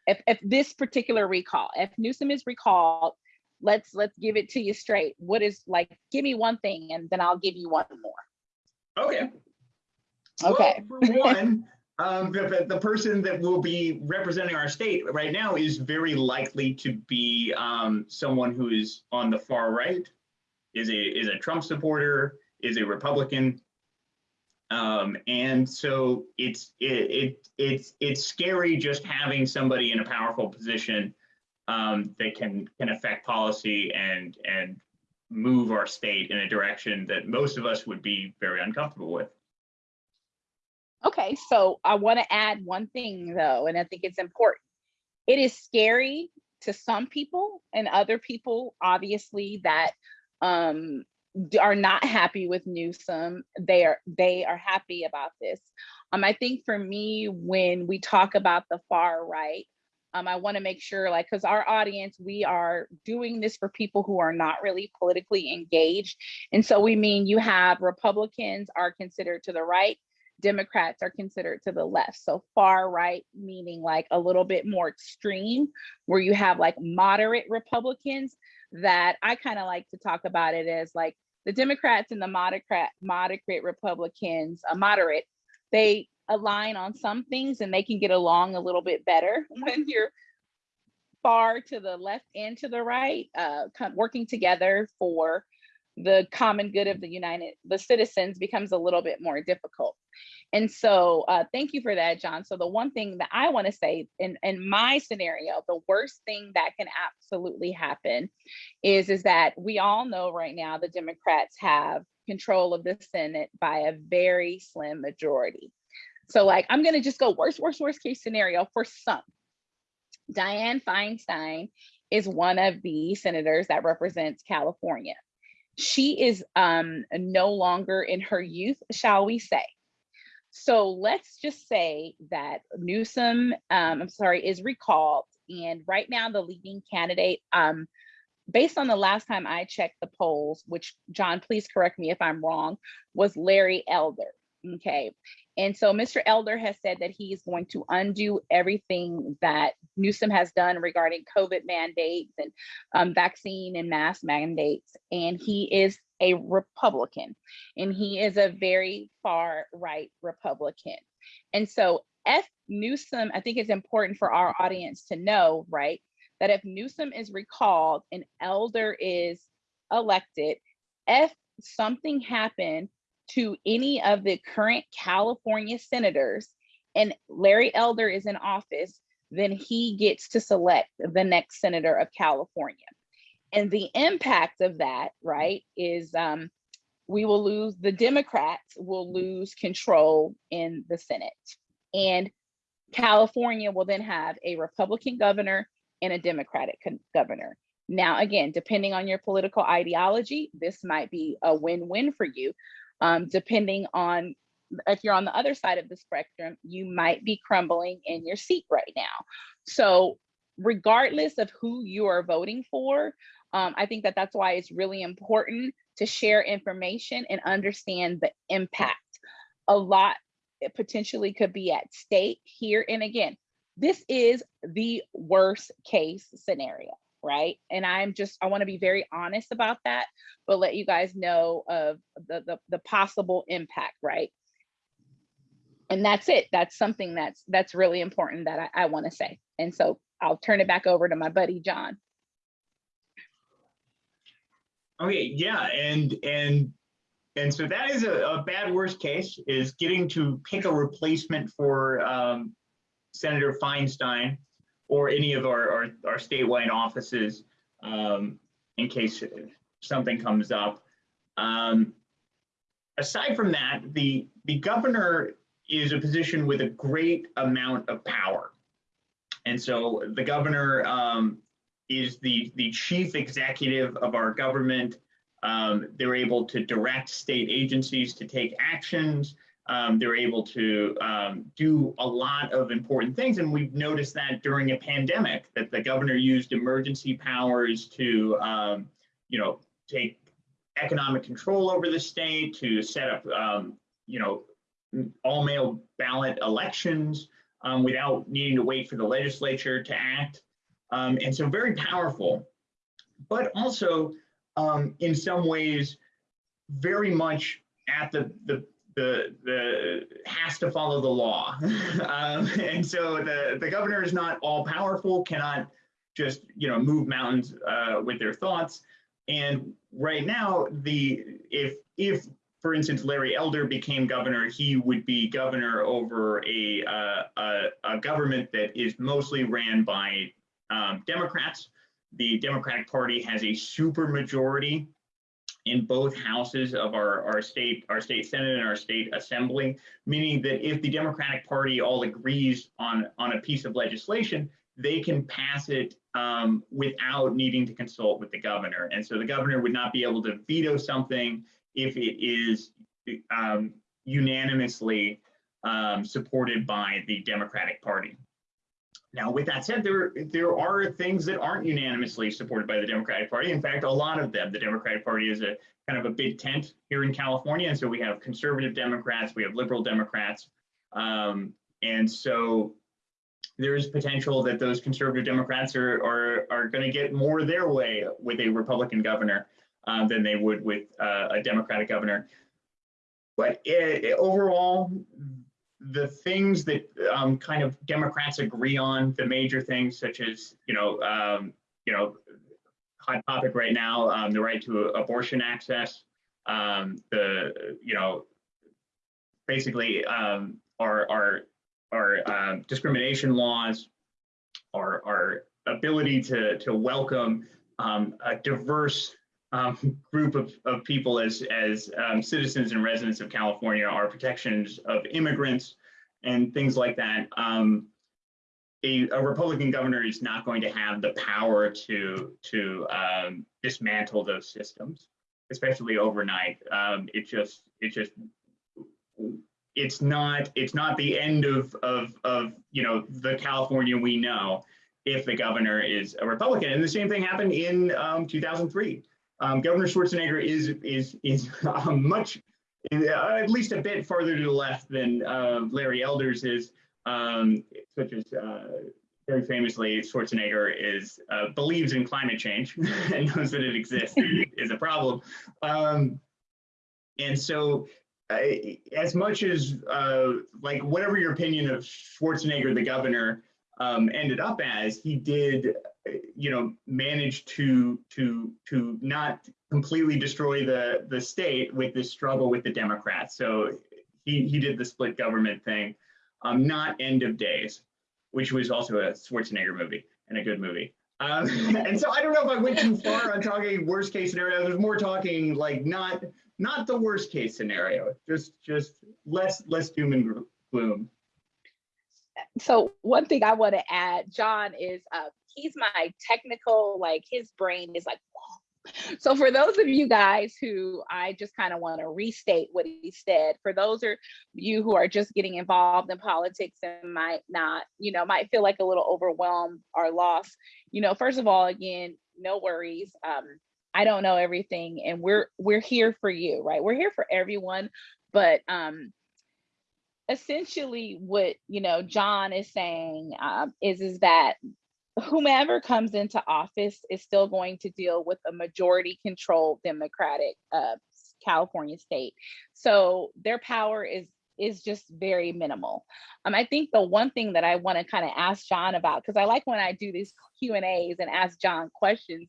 If if this particular recall, if Newsom is recalled, let's let's give it to you straight. What is like give me one thing and then I'll give you one more. okay. Okay. Well, for one, um, the, the- person that will be representing our state right now is very likely to be um, someone who is on the far right, is a is a Trump supporter, is a Republican. Um, and so it's it, it it's it's scary just having somebody in a powerful position um, that can can affect policy and and move our state in a direction that most of us would be very uncomfortable with. Okay, so I want to add one thing though, and I think it's important. It is scary to some people and other people, obviously, that um, are not happy with Newsom. They are they are happy about this. Um, I think for me, when we talk about the far right, um, I want to make sure, like, because our audience, we are doing this for people who are not really politically engaged, and so we mean you have Republicans are considered to the right Democrats are considered to the left. So far right, meaning like a little bit more extreme, where you have like moderate Republicans that I kind of like to talk about it as like the Democrats and the moderate moderate Republicans, a moderate, they align on some things and they can get along a little bit better [LAUGHS] when you're far to the left and to the right, uh, working together for the common good of the United, the citizens becomes a little bit more difficult. And so uh, thank you for that, John. So the one thing that I want to say in, in my scenario, the worst thing that can absolutely happen is, is that we all know right now the Democrats have control of the Senate by a very slim majority. So like, I'm gonna just go worst, worst, worst case scenario for some. Dianne Feinstein is one of the senators that represents California. She is um, no longer in her youth, shall we say. So let's just say that Newsom, um, I'm sorry, is recalled. And right now, the leading candidate, um, based on the last time I checked the polls, which John, please correct me if I'm wrong, was Larry Elder. Okay. And so Mr. Elder has said that he is going to undo everything that Newsom has done regarding COVID mandates and um, vaccine and mask mandates. And he is a Republican and he is a very far right Republican. And so if Newsom, I think it's important for our audience to know, right, that if Newsom is recalled and Elder is elected, if something happened to any of the current California senators and Larry Elder is in office, then he gets to select the next senator of California. And the impact of that, right, is um, we will lose, the Democrats will lose control in the Senate. And California will then have a Republican governor and a Democratic governor. Now, again, depending on your political ideology, this might be a win win for you. Um, depending on if you're on the other side of the spectrum, you might be crumbling in your seat right now. So, regardless of who you are voting for, um, I think that that's why it's really important to share information and understand the impact. A lot potentially could be at stake here. And again, this is the worst case scenario, right? And I'm just, I wanna be very honest about that, but let you guys know of the, the, the possible impact, right? And that's it. That's something that's, that's really important that I, I wanna say. And so I'll turn it back over to my buddy, John. Okay, yeah, and and and so that is a, a bad worst case is getting to pick a replacement for um, Senator Feinstein or any of our our, our statewide offices um, in case something comes up. Um, aside from that, the the governor is a position with a great amount of power. And so the governor um, is the, the chief executive of our government. Um, they're able to direct state agencies to take actions. Um, they're able to um, do a lot of important things. And we've noticed that during a pandemic, that the governor used emergency powers to, um, you know, take economic control over the state, to set up, um, you know, all mail ballot elections um, without needing to wait for the legislature to act. Um, and so very powerful, but also in some ways very much at the, the, the, the has to follow the law. [LAUGHS] um, and so the, the governor is not all powerful, cannot just, you know, move mountains uh, with their thoughts. And right now, the if if for instance, Larry Elder became governor, he would be governor over a, uh, a, a, government that is mostly ran by um, Democrats. The Democratic Party has a super majority in both houses of our, our state, our state Senate and our state assembly, meaning that if the Democratic Party all agrees on, on a piece of legislation, they can pass it um, without needing to consult with the governor. And so the governor would not be able to veto something if it is um, unanimously um, supported by the Democratic Party. Now, with that said, there, there are things that aren't unanimously supported by the Democratic Party. In fact, a lot of them. The Democratic Party is a kind of a big tent here in California. And so we have conservative Democrats, we have liberal Democrats. Um, and so there is potential that those conservative Democrats are, are, are going to get more their way with a Republican governor um, than they would with uh, a Democratic governor. But it, it, overall, the things that um, kind of Democrats agree on, the major things such as, you know, um, you know, hot topic right now, um, the right to abortion access, um, the, you know, basically um, our, our, our discrimination laws, our, our ability to, to welcome a diverse um, [LAUGHS] group of, of people as, as um, citizens and residents of California are protections of immigrants and things like that. Um, a, a, Republican governor is not going to have the power to, to um, dismantle those systems, especially overnight. Um, it just, it just, it's not, it's not the end of, of, of, you know, the California we know if the governor is a Republican. And the same thing happened in um, 2003 um, Governor Schwarzenegger is is is um, [LAUGHS] much, uh, at least a bit farther to the left than uh, Larry Elders is, um, such as uh, very famously Schwarzenegger is uh, believes in climate change [LAUGHS] and knows that it exists [LAUGHS] is a problem, um, and so. Uh, as much as uh, like whatever your opinion of Schwarzenegger, the governor, um, ended up as, he did you know, managed to to to not completely destroy the the state with this struggle with the Democrats. So he he did the split government thing, um, not End of Days, which was also a Schwarzenegger movie and a good movie. Um, [LAUGHS] and so I don't know if I went too far on talking worst case scenario. There's more talking like not not the worst case scenario, just just less less doom and gloom. So one thing I want to add, John, is uh, he's my technical, like his brain is like, Whoa. so for those of you guys who I just kind of want to restate what he said, for those of you who are just getting involved in politics and might not, you know, might feel like a little overwhelmed or lost, you know, first of all, again, no worries. Um, I don't know everything and we're we're here for you, right? We're here for everyone, but um essentially what you know John is saying um, is is that whomever comes into office is still going to deal with a majority controlled Democratic uh, California state. So their power is is just very minimal. Um, I think the one thing that I want to kind of ask John about, because I like when I do these Q and A's and ask John questions,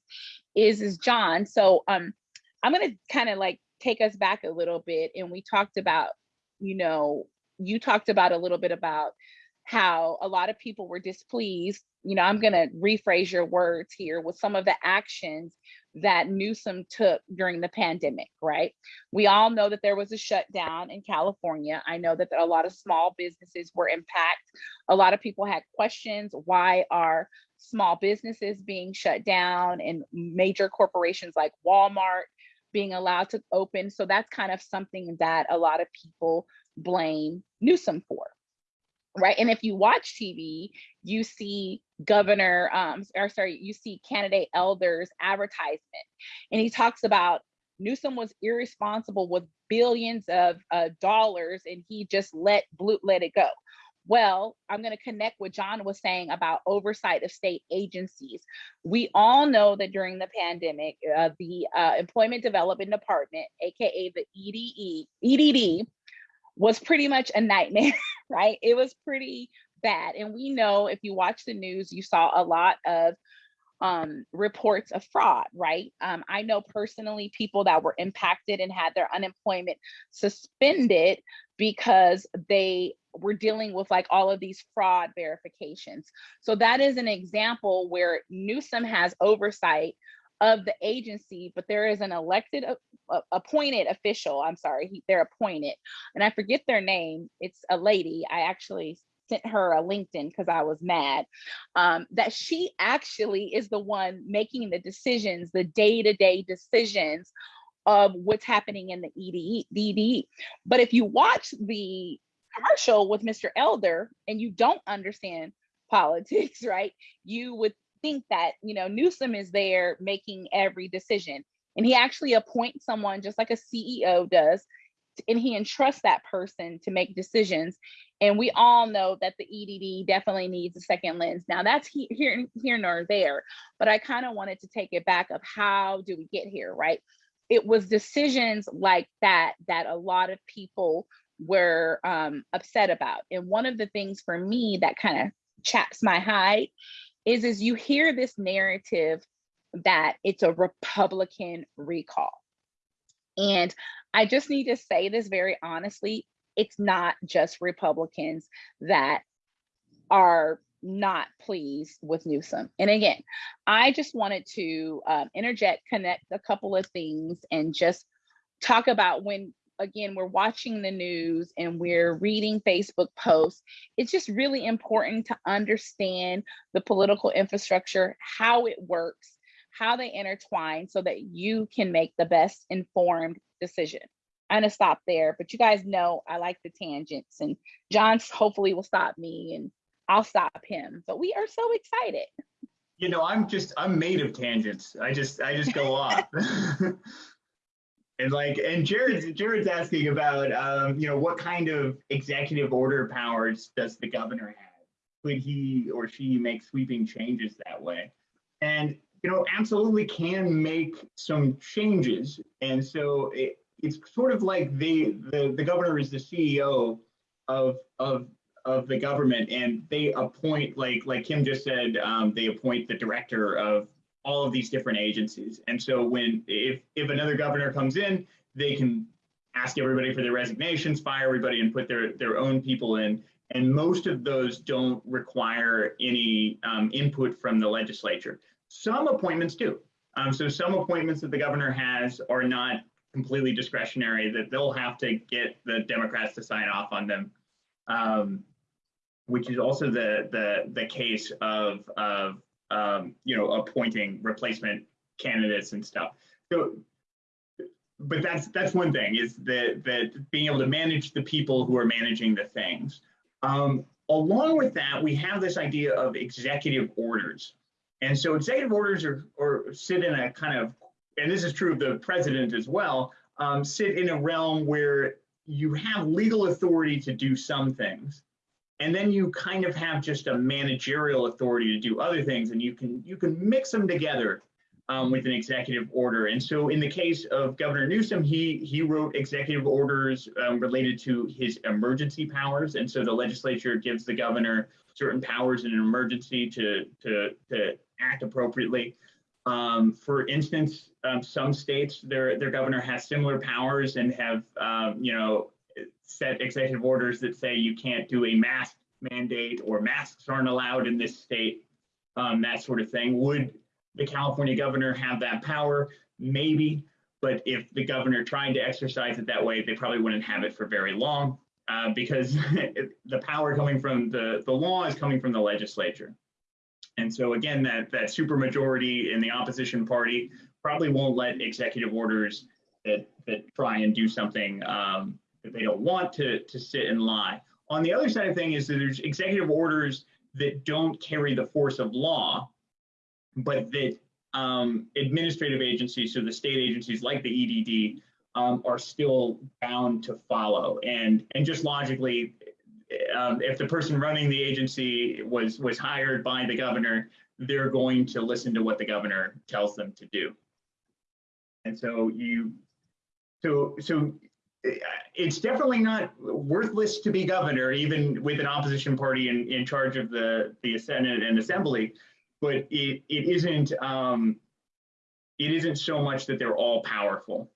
is is John. So um, I'm gonna kind of like take us back a little bit, and we talked about, you know, you talked about a little bit about how a lot of people were displeased. You know, I'm going to rephrase your words here with some of the actions that Newsom took during the pandemic, right? We all know that there was a shutdown in California. I know that a lot of small businesses were impacted. A lot of people had questions why are small businesses being shut down and major corporations like Walmart being allowed to open. So that's kind of something that a lot of people blame Newsom for right? And if you watch tv you see governor um or sorry you see candidate elders advertisement. And he talks about newsom was irresponsible with billions of uh, dollars and he just let blue let it go. Well i'm going to connect what john was saying about oversight of state agencies. We all know that during the pandemic uh, the uh, employment development department aka the ede edd was pretty much a nightmare, [LAUGHS] right? It was pretty bad. And we know if you watch the news, you saw a lot of um, reports of fraud, right? Um, I know personally people that were impacted and had their unemployment suspended because they were dealing with like all of these fraud verifications. So that is an example where Newsom has oversight of the agency, but there is an elected, uh, appointed official. I'm sorry, he, they're appointed, and I forget their name. It's a lady. I actually sent her a LinkedIn because I was mad. Um, that she actually is the one making the decisions, the day-to-day decisions of what's happening in the EDE, DDE. But if you watch the commercial with Mr. Elder and you don't understand politics, [LAUGHS] right? You would think that, you know, Newsom is there making every decision. And he actually appoints someone just like a CEO does, and he entrusts that person to make decisions. And we all know that the EDD definitely needs a second lens. Now that's he, here, here nor there, but I kind of wanted to take it back of how do we get here, right? It was decisions like that that a lot of people were um, upset about. And one of the things for me that kind of chaps my hide is is you hear this narrative that it's a Republican recall. And I just need to say this very honestly, it's not just Republicans that are not pleased with Newsom. And again, I just wanted to um, interject, connect a couple of things and just talk about when again, we're watching the news and we're reading Facebook posts, it's just really important to understand the political infrastructure, how it works, how they intertwine so that you can make the best informed decision. I'm gonna stop there, but you guys know I like the tangents and John hopefully will stop me and I'll stop him. But we are so excited. You know, I'm just I'm made of tangents. I just I just go off. [LAUGHS] And like, and Jared's Jared's asking about, um, you know, what kind of executive order powers does the governor have? Could he or she make sweeping changes that way? And you know, absolutely can make some changes. And so it, it's sort of like the, the the governor is the CEO of of of the government, and they appoint like like Kim just said, um, they appoint the director of all of these different agencies. And so when if if another governor comes in, they can ask everybody for their resignations, fire everybody, and put their their own people in. And most of those don't require any um, input from the legislature. Some appointments do. Um, so some appointments that the governor has are not completely discretionary; that they'll have to get the Democrats to sign off on them. Um, which is also the the the case of of um, you know, appointing replacement candidates and stuff. So, but that's that's one thing is that that being able to manage the people who are managing the things. Um, along with that, we have this idea of executive orders, and so executive orders are or sit in a kind of, and this is true of the president as well, um, sit in a realm where you have legal authority to do some things and then you kind of have just a managerial authority to do other things and you can you can mix them together um, with an executive order. And so in the case of governor newsom he he wrote executive orders um, related to his emergency powers. And so the legislature gives the governor certain powers in an emergency to to to act appropriately. Um, for instance, um, some states, their their governor has similar powers and have, um, you know, set executive orders that say you can't do a mask mandate or masks aren't allowed in this state, um, that sort of thing. Would the California governor have that power? Maybe, but if the governor tried to exercise it that way, they probably wouldn't have it for very long uh, because [LAUGHS] the power coming from the, the law is coming from the legislature. And so again, that, that supermajority in the opposition party probably won't let executive orders that, that try and do something um, that they don't want to, to sit and lie. On the other side of thing is that there's executive orders that don't carry the force of law, but that um, administrative agencies, so the state agencies like the EDD, um, are still bound to follow. And and just logically, um, if the person running the agency was was hired by the governor, they're going to listen to what the governor tells them to do. And so you, so so it's definitely not worthless to be governor, even with an opposition party in, in charge of the, the Senate and Assembly, but it, it isn't um, it isn't so much that they're all powerful.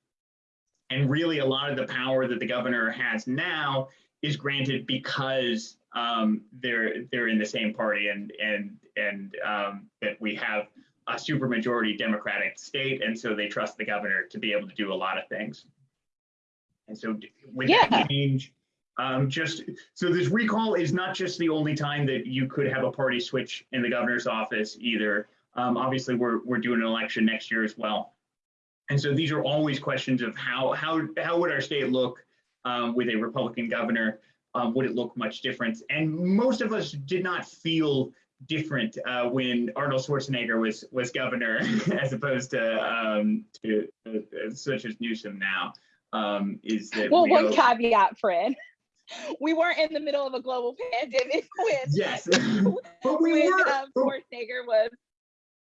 And really a lot of the power that the governor has now is granted because um, they're they're in the same party and and and um, that we have a supermajority Democratic state, and so they trust the governor to be able to do a lot of things. And so with yeah. change, um, just so this recall is not just the only time that you could have a party switch in the governor's office either. Um, obviously, we're we're doing an election next year as well, and so these are always questions of how how how would our state look um, with a Republican governor? Um, would it look much different? And most of us did not feel different uh, when Arnold Schwarzenegger was was governor, [LAUGHS] as opposed to um, to uh, such as Newsom now um, is that well, one caveat, Fred. We weren't in the middle of a global [LAUGHS] pandemic when yes, [LAUGHS] but we when, were. Um, Schwarzenegger was.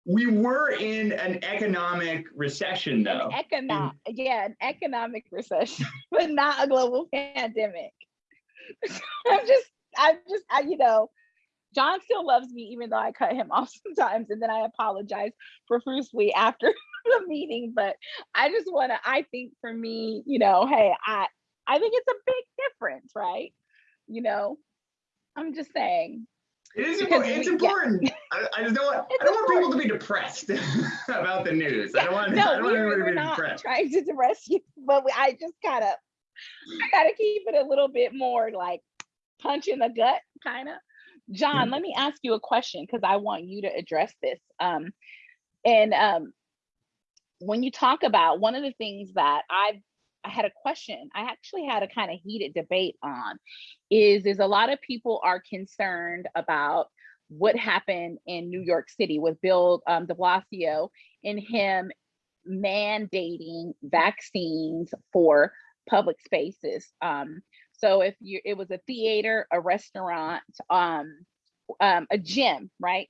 We were in an economic recession, though. An economic, yeah, an economic recession, [LAUGHS] but not a global pandemic. I'm just, I'm just, I, you know, John still loves me, even though I cut him off sometimes, and then I apologize profusely after [LAUGHS] the meeting. But I just want to. I think for me, you know, hey, I I think it's a big difference, right? You know, I'm just saying. It is important. It's [LAUGHS] important. I, I, just don't want. I don't important. want people to be depressed [LAUGHS] about the news. Yeah, I don't want. No, I don't want everybody to be not depressed. Trying to depress you, but we, I just gotta. I gotta keep it a little bit more like punch in the gut, kind of. John, let me ask you a question because I want you to address this. Um, and um, when you talk about one of the things that I've I had a question. I actually had a kind of heated debate on is is a lot of people are concerned about what happened in New York City with Bill um, de Blasio and him mandating vaccines for public spaces. Um, so if you, it was a theater, a restaurant, um, um, a gym, right?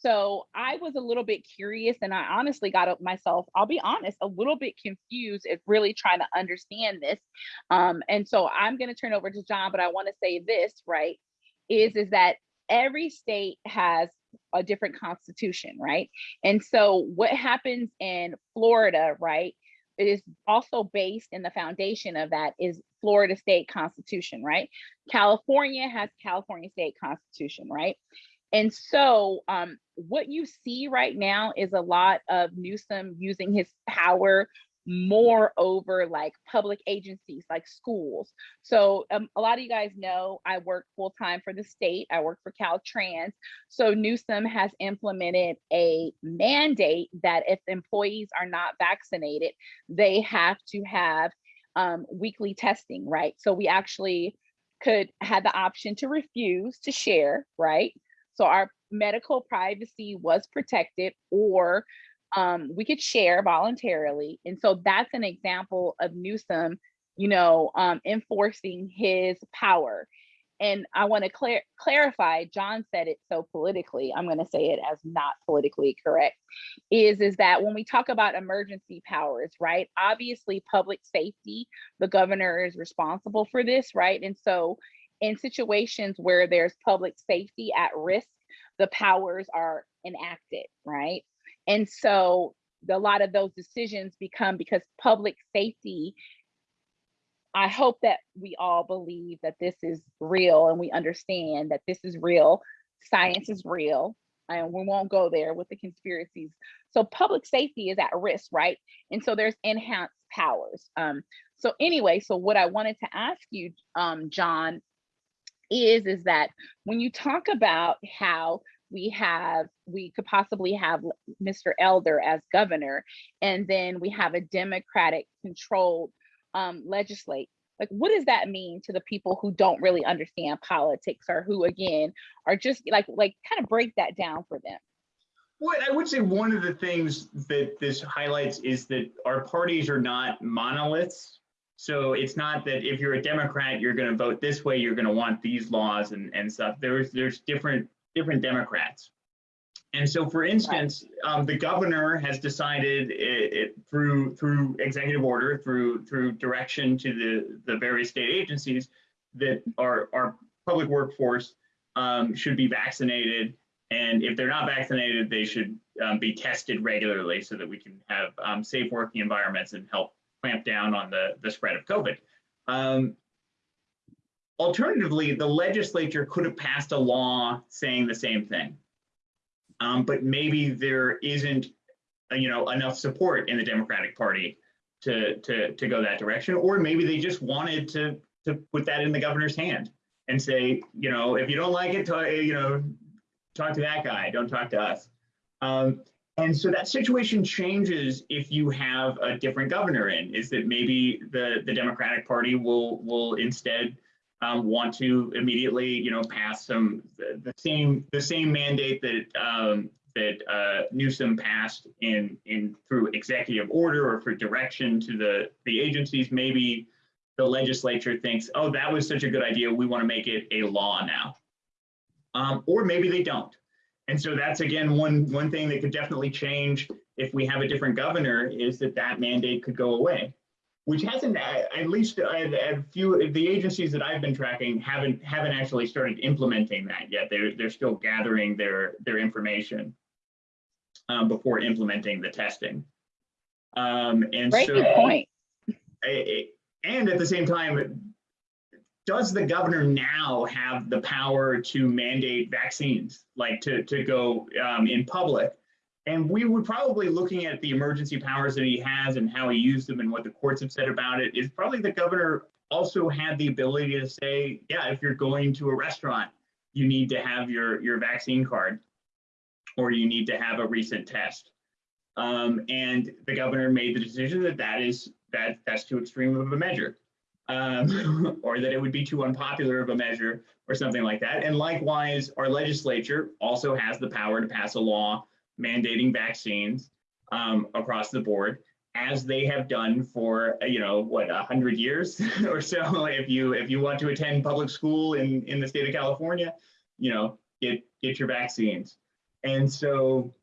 So I was a little bit curious and I honestly got up myself, I'll be honest, a little bit confused at really trying to understand this. Um, and so I'm going to turn over to John, but I want to say this, right? Is, is that every state has a different constitution, right? And so what happens in Florida, right, is also based in the foundation of that is Florida state constitution, right? California has California state constitution, right? And so um, what you see right now is a lot of Newsom using his power more over like public agencies like schools. So um, a lot of you guys know I work full time for the state. I work for Caltrans. So Newsom has implemented a mandate that if employees are not vaccinated, they have to have um, weekly testing, right? So we actually could have the option to refuse to share, right? So our medical privacy was protected or um, we could share voluntarily. And so that's an example of Newsom, you know, um, enforcing his power. And I want to clar clarify, John said it so politically, I'm going to say it as not politically correct, is, is that when we talk about emergency powers, right, obviously public safety, the governor is responsible for this, right? And so in situations where there's public safety at risk, the powers are enacted, right? And so a lot of those decisions become because public safety I hope that we all believe that this is real and we understand that this is real. Science is real, and we won't go there with the conspiracies. So public safety is at risk, right? And so there's enhanced powers. Um, so anyway, so what I wanted to ask you, um, John, is is that when you talk about how we have we could possibly have Mr. Elder as governor, and then we have a Democratic controlled um, legislate. Like, what does that mean to the people who don't really understand politics, or who again are just like like kind of break that down for them? Well, I would say one of the things that this highlights is that our parties are not monoliths. So it's not that if you're a Democrat, you're going to vote this way, you're going to want these laws and, and stuff. There's there's different different Democrats. And so, for instance, um, the governor has decided it, it, through through executive order, through through direction to the the various state agencies, that our our public workforce um, should be vaccinated, and if they're not vaccinated, they should um, be tested regularly so that we can have um, safe working environments and help clamp down on the the spread of COVID. Um, alternatively, the legislature could have passed a law saying the same thing um, but maybe there isn't, uh, you know, enough support in the Democratic Party to to to go that direction, or maybe they just wanted to to put that in the governor's hand and say, you know, if you don't like it, talk, you know, talk to that guy, don't talk to us. Um, and so that situation changes if you have a different governor in. Is that maybe the the Democratic Party will will instead um, want to immediately, you know, pass some the, the same the same mandate that um, that uh, Newsom passed in in through executive order or for direction to the the agencies. Maybe the legislature thinks, oh, that was such a good idea, we want to make it a law now, um, or maybe they don't. And so that's again one one thing that could definitely change if we have a different governor is that that mandate could go away which hasn't at least a few of the agencies that I've been tracking haven't haven't actually started implementing that yet. They're they're still gathering their their information um, before implementing the testing. Um, and Great so, point. and at the same time, does the governor now have the power to mandate vaccines, like to to go um, in public? And we would probably looking at the emergency powers that he has and how he used them and what the courts have said about it is probably the governor also had the ability to say, yeah, if you're going to a restaurant, you need to have your, your vaccine card or you need to have a recent test. Um, and the governor made the decision that that is that that's too extreme of a measure, um, [LAUGHS] or that it would be too unpopular of a measure, or something like that. And likewise, our legislature also has the power to pass a law mandating vaccines um, across the board as they have done for you know what a hundred years [LAUGHS] or so if you if you want to attend public school in in the state of california you know get get your vaccines and so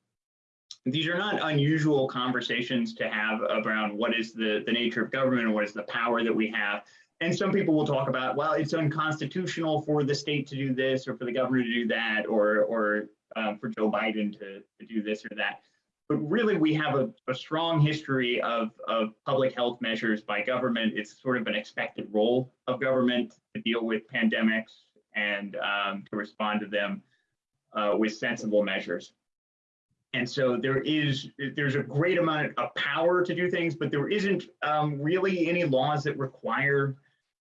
these are not unusual conversations to have around what is the the nature of government and what is the power that we have and some people will talk about well it's unconstitutional for the state to do this or for the governor to do that or or um, for Joe Biden to, to do this or that. But really, we have a, a strong history of, of public health measures by government. It's sort of an expected role of government to deal with pandemics and um, to respond to them uh, with sensible measures. And so there is there's a great amount of power to do things, but there isn't um, really any laws that require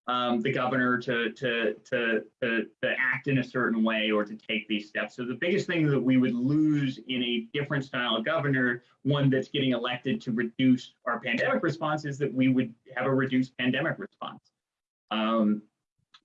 um, the governor to, to, to, to, to act in a certain way or to take these steps. So the biggest thing that we would lose in a different style of governor, one that's getting elected to reduce our pandemic response, is that we would have a reduced pandemic response. Um,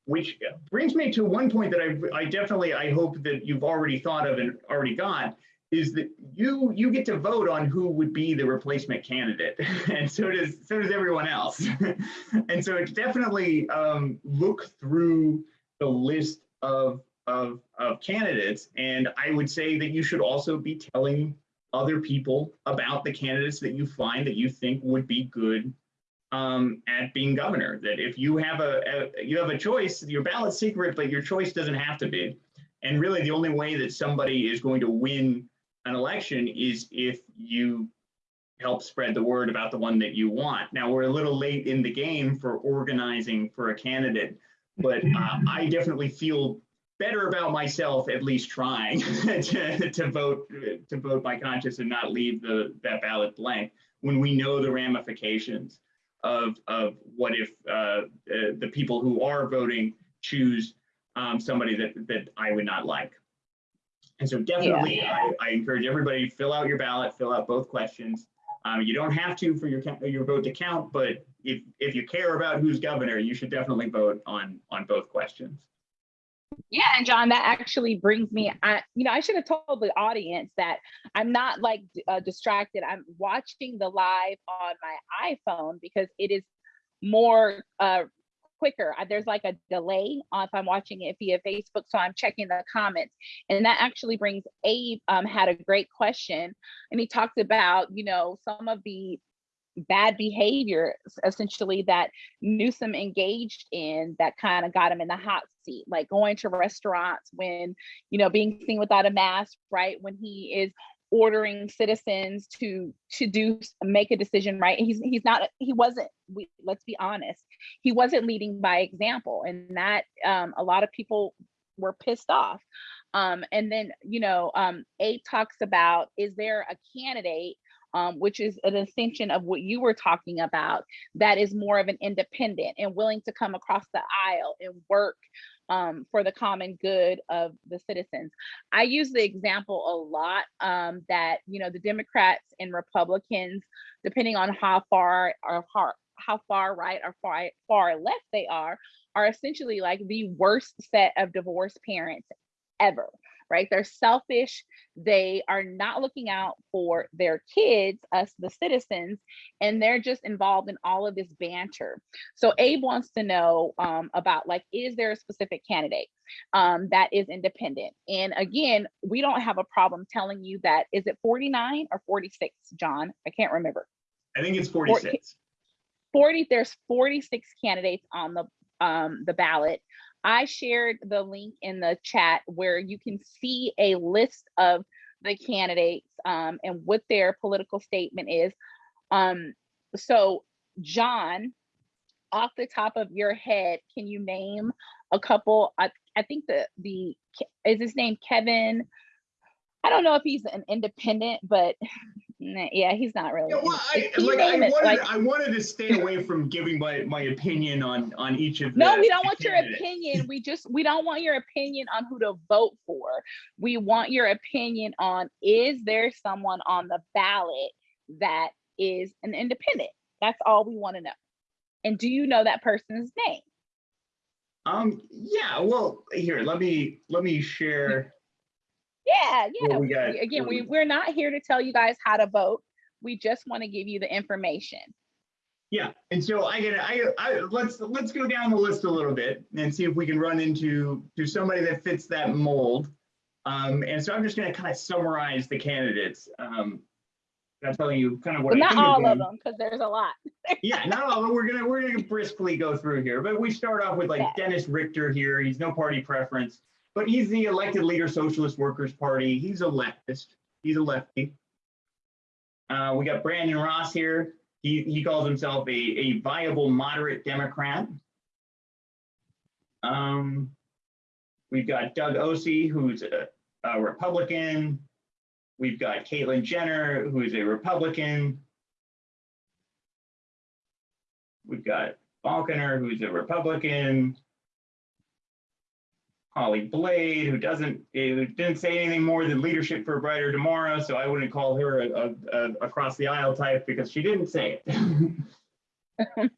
which brings me to one point that I, I definitely I hope that you've already thought of and already got is that you you get to vote on who would be the replacement candidate, [LAUGHS] and so does so does everyone else. [LAUGHS] and so it's definitely um, look through the list of, of of candidates, and I would say that you should also be telling other people about the candidates that you find that you think would be good um, at being governor. That if you have a, a you have a choice, your ballot's secret, but your choice doesn't have to be. And really, the only way that somebody is going to win an election is if you help spread the word about the one that you want. Now, we're a little late in the game for organizing for a candidate, but uh, I definitely feel better about myself at least trying [LAUGHS] to, to vote to vote by conscience and not leave the that ballot blank when we know the ramifications of of what if uh, the, the people who are voting choose um, somebody that that I would not like. And so definitely, I, I encourage everybody to fill out your ballot, fill out both questions. Um, you don't have to for your your vote to count, but if if you care about who's governor, you should definitely vote on on both questions. Yeah, and John, that actually brings me. I, you know, I should have told the audience that I'm not like uh, distracted. I'm watching the live on my iPhone because it is more uh, quicker. There's like a delay if I'm watching it via Facebook, so I'm checking the comments, and that actually brings Abe um, had a great question, and he talked about you know some of the bad behavior essentially that Newsom engaged in that kind of got him in the hot seat, like going to restaurants when, you know, being seen without a mask, right? When he is ordering citizens to to do make a decision right? He's he's not he wasn't we, let's be honest he wasn't leading by example. And that um, a lot of people were pissed off. Um, and then you know um, talks about is there a candidate um, which is an extension of what you were talking about, that is more of an independent and willing to come across the aisle and work um, for the common good of the citizens. I use the example a lot um, that, you know, the Democrats and Republicans, depending on how far or how, how far right or far, far left they are, are essentially like the worst set of divorced parents ever right? They're selfish. They are not looking out for their kids, us, the citizens, and they're just involved in all of this banter. So Abe wants to know um, about like, is there a specific candidate um, that is independent? And again, we don't have a problem telling you that. Is it 49 or 46, John? I can't remember. I think it's 46. 40, there's 46 candidates on the um, the ballot. I shared the link in the chat where you can see a list of the candidates um, and what their political statement is. Um, so, John, off the top of your head, can you name a couple? I, I think the the is his name Kevin. I don't know if he's an independent, but [LAUGHS] yeah, he's not really. Yeah, well, I, like, I, wanted, like, I wanted to stay away from giving my, my opinion on on each of. No, we don't want candidates. your opinion. We just we don't want your opinion on who to vote for. We want your opinion on is there someone on the ballot that is an independent? That's all we want to know. And do you know that person's name? Um. Yeah. Well, here let me let me share yeah, yeah. We got, Again, we, we're not here to tell you guys how to vote. We just want to give you the information. Yeah, and so I get I, I let's let's go down the list a little bit and see if we can run into to somebody that fits that mold. Um, and so I'm just going to kind of summarize the candidates. Um, I'm telling you kind of what. But not all of them, because there's a lot. [LAUGHS] yeah, not all of them. We're gonna we're gonna briskly go through here, but we start off with like yeah. Dennis Richter here. He's no party preference but he's the elected leader Socialist Workers Party. He's a leftist. He's a lefty. Uh, we got Brandon Ross here. He, he calls himself a, a viable moderate Democrat. Um, we've got Doug Ose, who's a, a Republican. We've got Caitlyn Jenner, who's a Republican. We've got Faulconer, who's a Republican. Holly Blade, who doesn't who didn't say anything more than leadership for a brighter tomorrow, so I wouldn't call her a, a, a across the aisle type because she didn't say it. [LAUGHS] and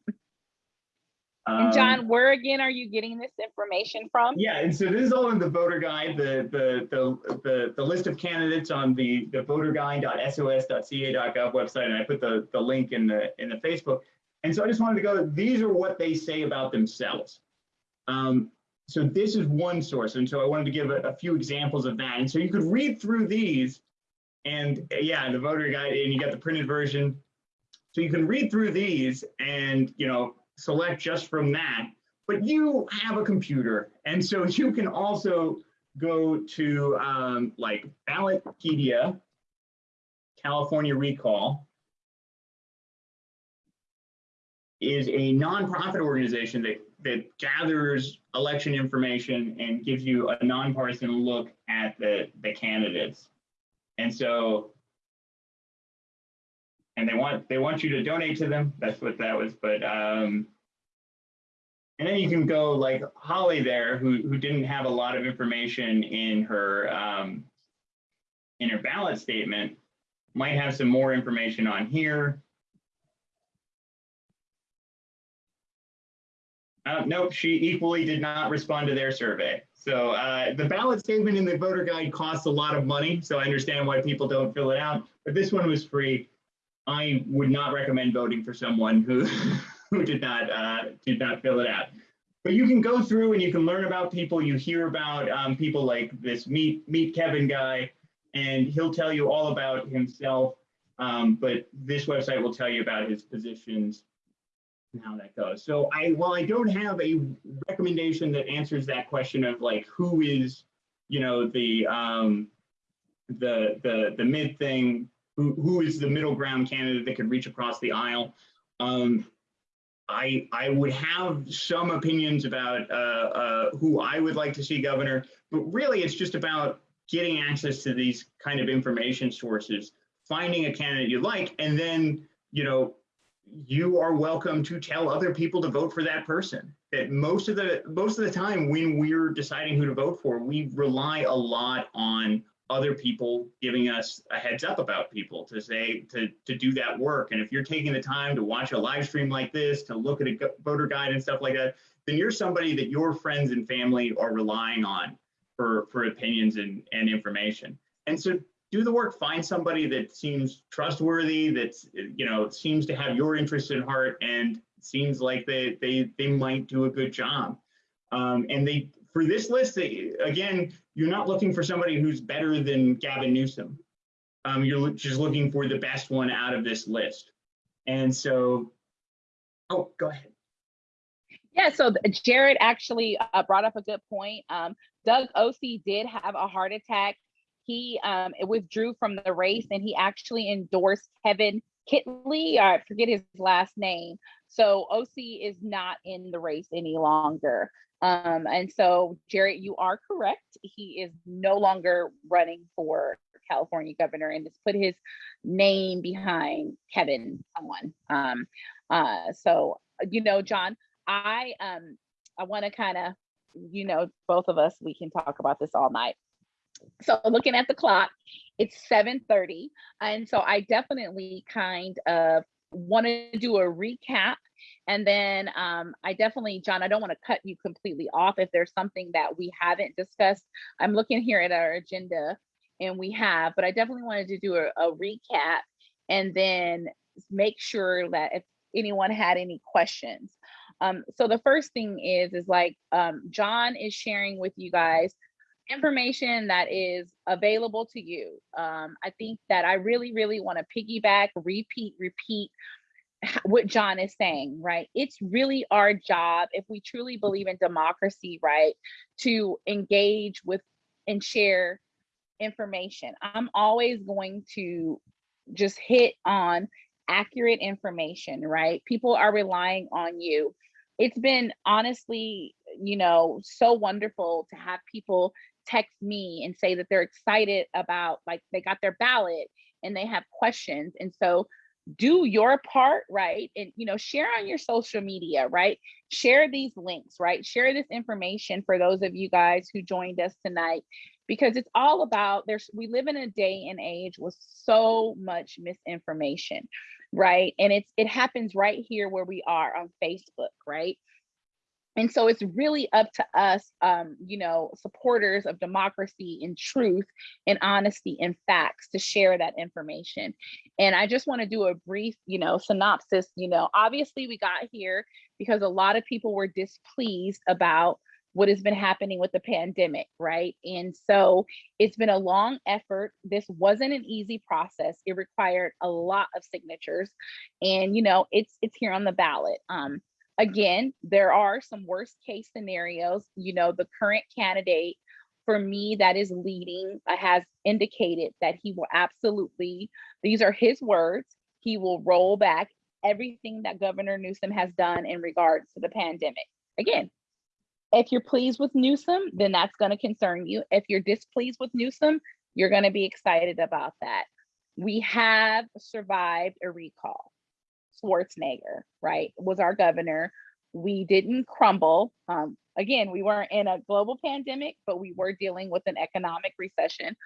John, um, where again are you getting this information from? Yeah, and so this is all in the voter guide, the the the the, the list of candidates on the the voterguide.sos.ca.gov website, and I put the the link in the in the Facebook. And so I just wanted to go. These are what they say about themselves. Um, so this is one source. And so I wanted to give a, a, few examples of that. And so you could read through these and yeah, the voter guide and you got the printed version. So you can read through these and, you know, select just from that, but you have a computer. And so [LAUGHS] you can also go to um, like Ballotpedia, California Recall, is a nonprofit organization that, that gathers election information and gives you a nonpartisan look at the, the candidates. And so, and they want they want you to donate to them. That's what that was. But um, and then you can go like Holly there, who who didn't have a lot of information in her um, in her ballot statement, might have some more information on here. Uh, nope, she equally did not respond to their survey. So uh, the ballot statement in the voter guide costs a lot of money, so I understand why people don't fill it out. But this one was free. I would not recommend voting for someone who [LAUGHS] who did not uh, did not fill it out. But you can go through and you can learn about people. You hear about um, people like this meet meet Kevin guy, and he'll tell you all about himself. Um, but this website will tell you about his positions and how that goes. So I, while I don't have a recommendation that answers that question of like who is, you know, the um, the the the mid thing, who who is the middle ground candidate that could reach across the aisle. Um, I I would have some opinions about uh, uh, who I would like to see governor, but really it's just about getting access to these kind of information sources, finding a candidate you like, and then you know you are welcome to tell other people to vote for that person. That most of the most of the time when we're deciding who to vote for, we rely a lot on other people giving us a heads up about people to say to to do that work. And if you're taking the time to watch a live stream like this, to look at a voter guide and stuff like that, then you're somebody that your friends and family are relying on for for opinions and and information. And so do the work, find somebody that seems trustworthy, that's, you know, seems to have your interest in heart and seems like they, they, they might do a good job. Um, and they, for this list, they, again, you're not looking for somebody who's better than Gavin Newsom. Um, you're just looking for the best one out of this list. And so, oh, go ahead. Yeah, so Jared actually uh, brought up a good point. Um, Doug Ose did have a heart attack he um, withdrew from the race and he actually endorsed Kevin Kittley. I forget his last name. So Ose is not in the race any longer. Um, and so, Jarrett, you are correct. He is no longer running for California governor and has put his name behind Kevin someone. Um, uh, so, you know, John, I um, I want to kind of, you know, both of us, we can talk about this all night. So looking at the clock, it's 7:30, and so I definitely kind of want to do a recap and then um, I definitely, John, I don't want to cut you completely off if there's something that we haven't discussed. I'm looking here at our agenda and we have, but I definitely wanted to do a, a recap and then make sure that if anyone had any questions. Um, so the first thing is, is like um, John is sharing with you guys information that is available to you. Um, I think that I really, really want to piggyback, repeat, repeat [LAUGHS] what John is saying, right? It's really our job, if we truly believe in democracy, right, to engage with and share information. I'm always going to just hit on accurate information, right? People are relying on you. It's been honestly, you know, so wonderful to have people text me and say that they're excited about like they got their ballot and they have questions and so do your part right? And you know share on your social media right? Share these links right? Share this information for those of you guys who joined us tonight because it's all about there's we live in a day and age with so much misinformation right? And it's it happens right here where we are on facebook right and so it's really up to us um, you know supporters of democracy and truth and honesty and facts to share that information. And i just want to do a brief you know synopsis you know obviously we got here because a lot of people were displeased about what has been happening with the pandemic right? And so it's been a long effort. This wasn't an easy process. It required a lot of signatures. And you know it's it's here on the ballot. Um again, there are some worst case scenarios. You know, the current candidate for me that is leading uh, has indicated that he will absolutely, these are his words, he will roll back everything that Governor Newsom has done in regards to the pandemic. Again, if you're pleased with Newsom, then that's going to concern you. If you're displeased with Newsom, you're going to be excited about that. We have survived a recall. Schwarzenegger, right, was our governor. We didn't crumble. Um, again, we weren't in a global pandemic, but we were dealing with an economic recession.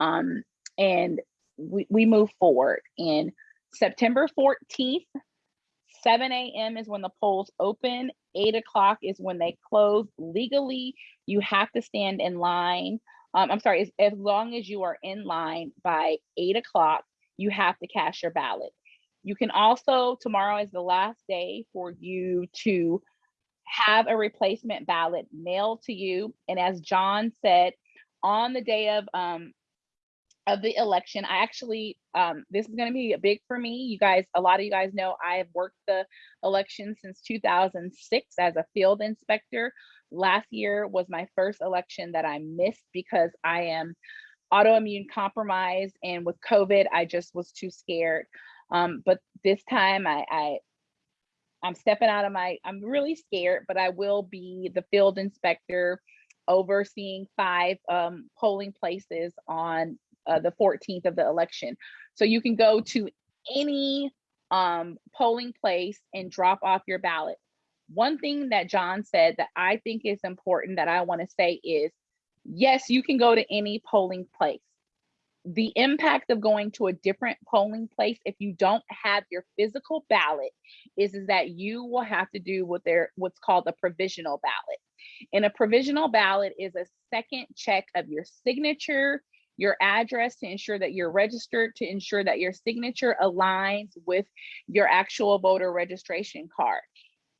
Um, and we, we moved forward. And September 14th, 7 a.m. is when the polls open. 8 o'clock is when they close. Legally, you have to stand in line. Um, I'm sorry, as, as long as you are in line by 8 o'clock, you have to cast your ballot. You can also, tomorrow is the last day for you to have a replacement ballot mailed to you. And as John said, on the day of um, of the election. I actually, um, this is going to be big for me. You guys, a lot of you guys know I have worked the election since 2006 as a field inspector. Last year was my first election that I missed because I am autoimmune compromised and with COVID, I just was too scared. Um, but this time I, I I'm stepping out of my, I'm really scared, but I will be the field inspector overseeing five um, polling places on uh, the 14th of the election. So you can go to any um, polling place and drop off your ballot. One thing that John said that I think is important that I want to say is yes, you can go to any polling place. The impact of going to a different polling place if you don't have your physical ballot is, is that you will have to do what they're what's called a provisional ballot. And a provisional ballot is a second check of your signature, your address to ensure that you're registered, to ensure that your signature aligns with your actual voter registration card.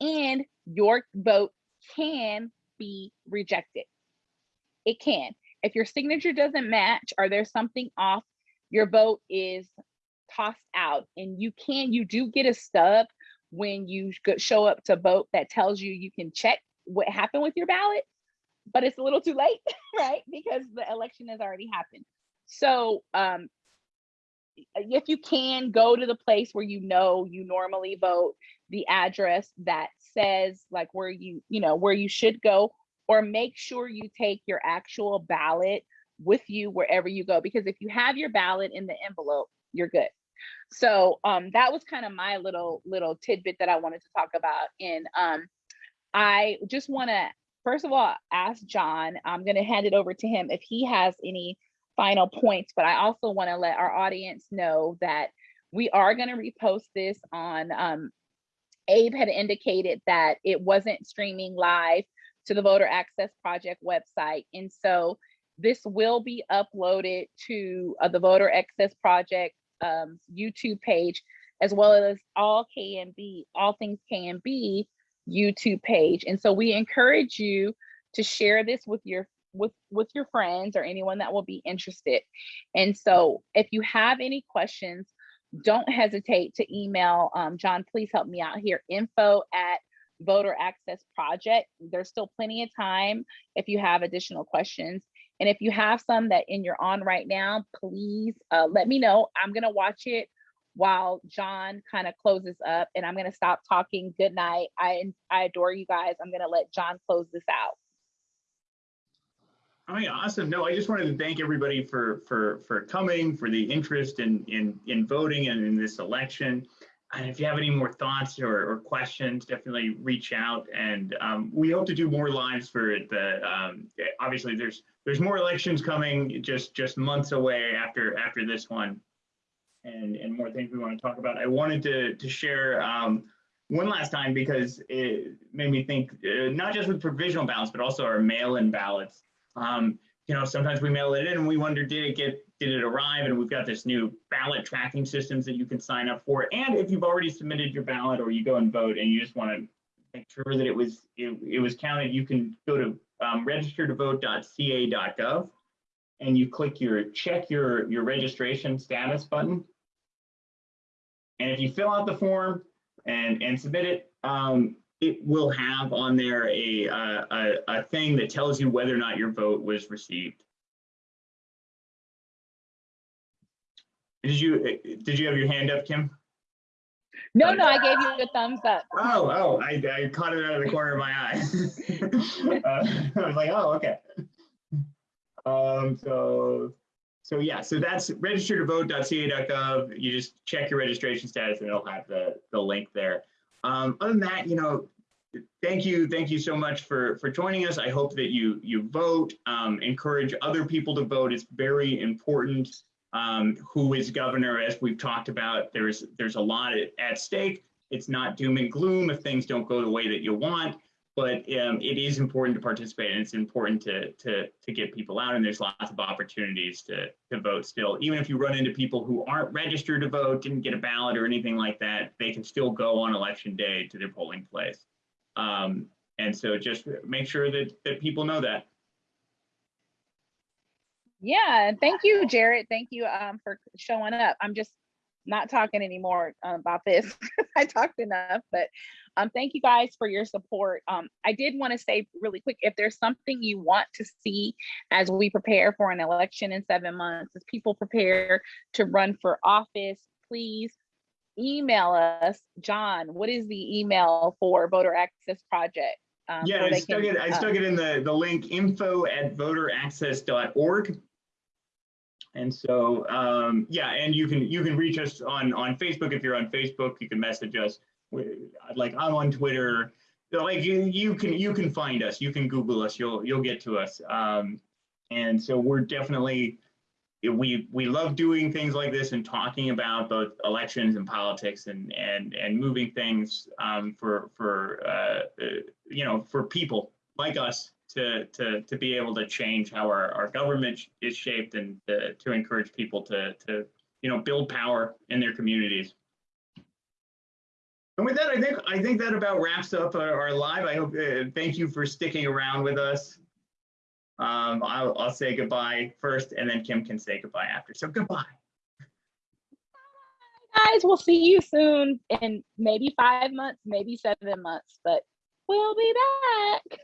And your vote can be rejected. It can. If your signature doesn't match or there's something off, your vote is tossed out. And you can, you do get a stub when you show up to vote that tells you you can check what happened with your ballot but it's a little too late, [LAUGHS] right? Because the election has already happened. So um, if you can go to the place where you know you normally vote, the address that says like where you, you know, where you should go, or make sure you take your actual ballot with you wherever you go. Because if you have your ballot in the envelope, you're good. So um, that was kind of my little little tidbit that I wanted to talk about. And um, I just want to first of all, ask John, I'm going to hand it over to him if he has any final points, but I also want to let our audience know that we are going to repost this on, um, Abe had indicated that it wasn't streaming live to the Voter Access Project website. And so this will be uploaded to uh, the Voter Access Project um, YouTube page, as well as all KMB, all things KMB YouTube page. And so we encourage you to share this with your with with your friends or anyone that will be interested. And so if you have any questions, don't hesitate to email um, John, please help me out here, info at voter access project. There's still plenty of time if you have additional questions. And if you have some that in you're on right now, please uh, let me know. I'm gonna watch it while John kind of closes up and I'm to stop talking. Good night. I, I adore you guys. I'm to let John close this out. Oh yeah, awesome. No, I just wanted to thank everybody for for for coming, for the interest in in in voting and in this election. And if you have any more thoughts or, or questions, definitely reach out. And um, we hope to do more lives for the. Um, obviously, there's there's more elections coming, just just months away after after this one and, and more things we want to talk about. I wanted to, to share um, one last time because it made me think, uh, not just with provisional ballots, but also our mail-in ballots. Um, you know, sometimes we mail it in and we wonder, did it get, did it arrive? And we've got this new ballot tracking systems that you can sign up for. And if you've already submitted your ballot or you go and vote and you just want to make sure that it was, it, it was counted, you can go to um, registertovote.ca.gov and you click your check your, your registration status button. And if you fill out the form and, and submit it, um, it will have on there a, a, a thing that tells you whether or not your vote was received. Did you did you have your hand up, Kim? No, no, I gave you a thumbs up. Oh, oh, I, I caught it out of the corner of my eye. [LAUGHS] Uh, I was like, oh, okay. Um, so, so yeah, so that's register to vote.ca.gov. You just check your registration status and it'll have the, the link there. Um, other than that, you know, thank you, thank you so much for, for joining us. I hope that you, you vote, um, encourage other people to vote. It's very important. Um, who is governor, as we've talked about, there's, there's a lot at, stake. It's not doom and gloom if things don't go the way that you want, but um, it is important to participate and it's important to, to, to get people out and there's lots of opportunities to, to vote still. Even if you run into people who aren't registered to vote, didn't get a ballot or anything like that, they can still go on election day to their polling place. Um, and so just make sure that, that people know that. Yeah, and thank you, Jared. Thank you um, for showing up. I'm just not talking anymore uh, about this. [LAUGHS] I talked enough, but um, thank you guys for your support. Um, I did want to say really quick, if there's something you want to see as we prepare for an election in seven months, as people prepare to run for office, please email us. John, what is the email for Voter Access Project? Um, Yeah, I stuck can, it, I uh, stuck it in the, the link info at voteraccess.org. And so, um, yeah, and you can, you can reach us on, on Facebook. If you're on Facebook, you can message us. Like I'm on Twitter, like you, you can, you can find us, you can Google us, you'll, you'll get to us. Um, and so we're definitely, we, we love doing things like this and talking about both elections and politics and, and, and moving things, um, for, for, uh, uh, you know, for people like us to, to, to be able to change how our, our government is shaped and to, to encourage people to, to, you know, build power in their communities. And with that, I think, I think that about wraps up our, our live. I hope, uh, thank you for sticking around with us. Um, I'll, I'll say goodbye first and then Kim can say goodbye after. So goodbye. guys, we'll see you soon in maybe five months, maybe seven months, but we'll be back.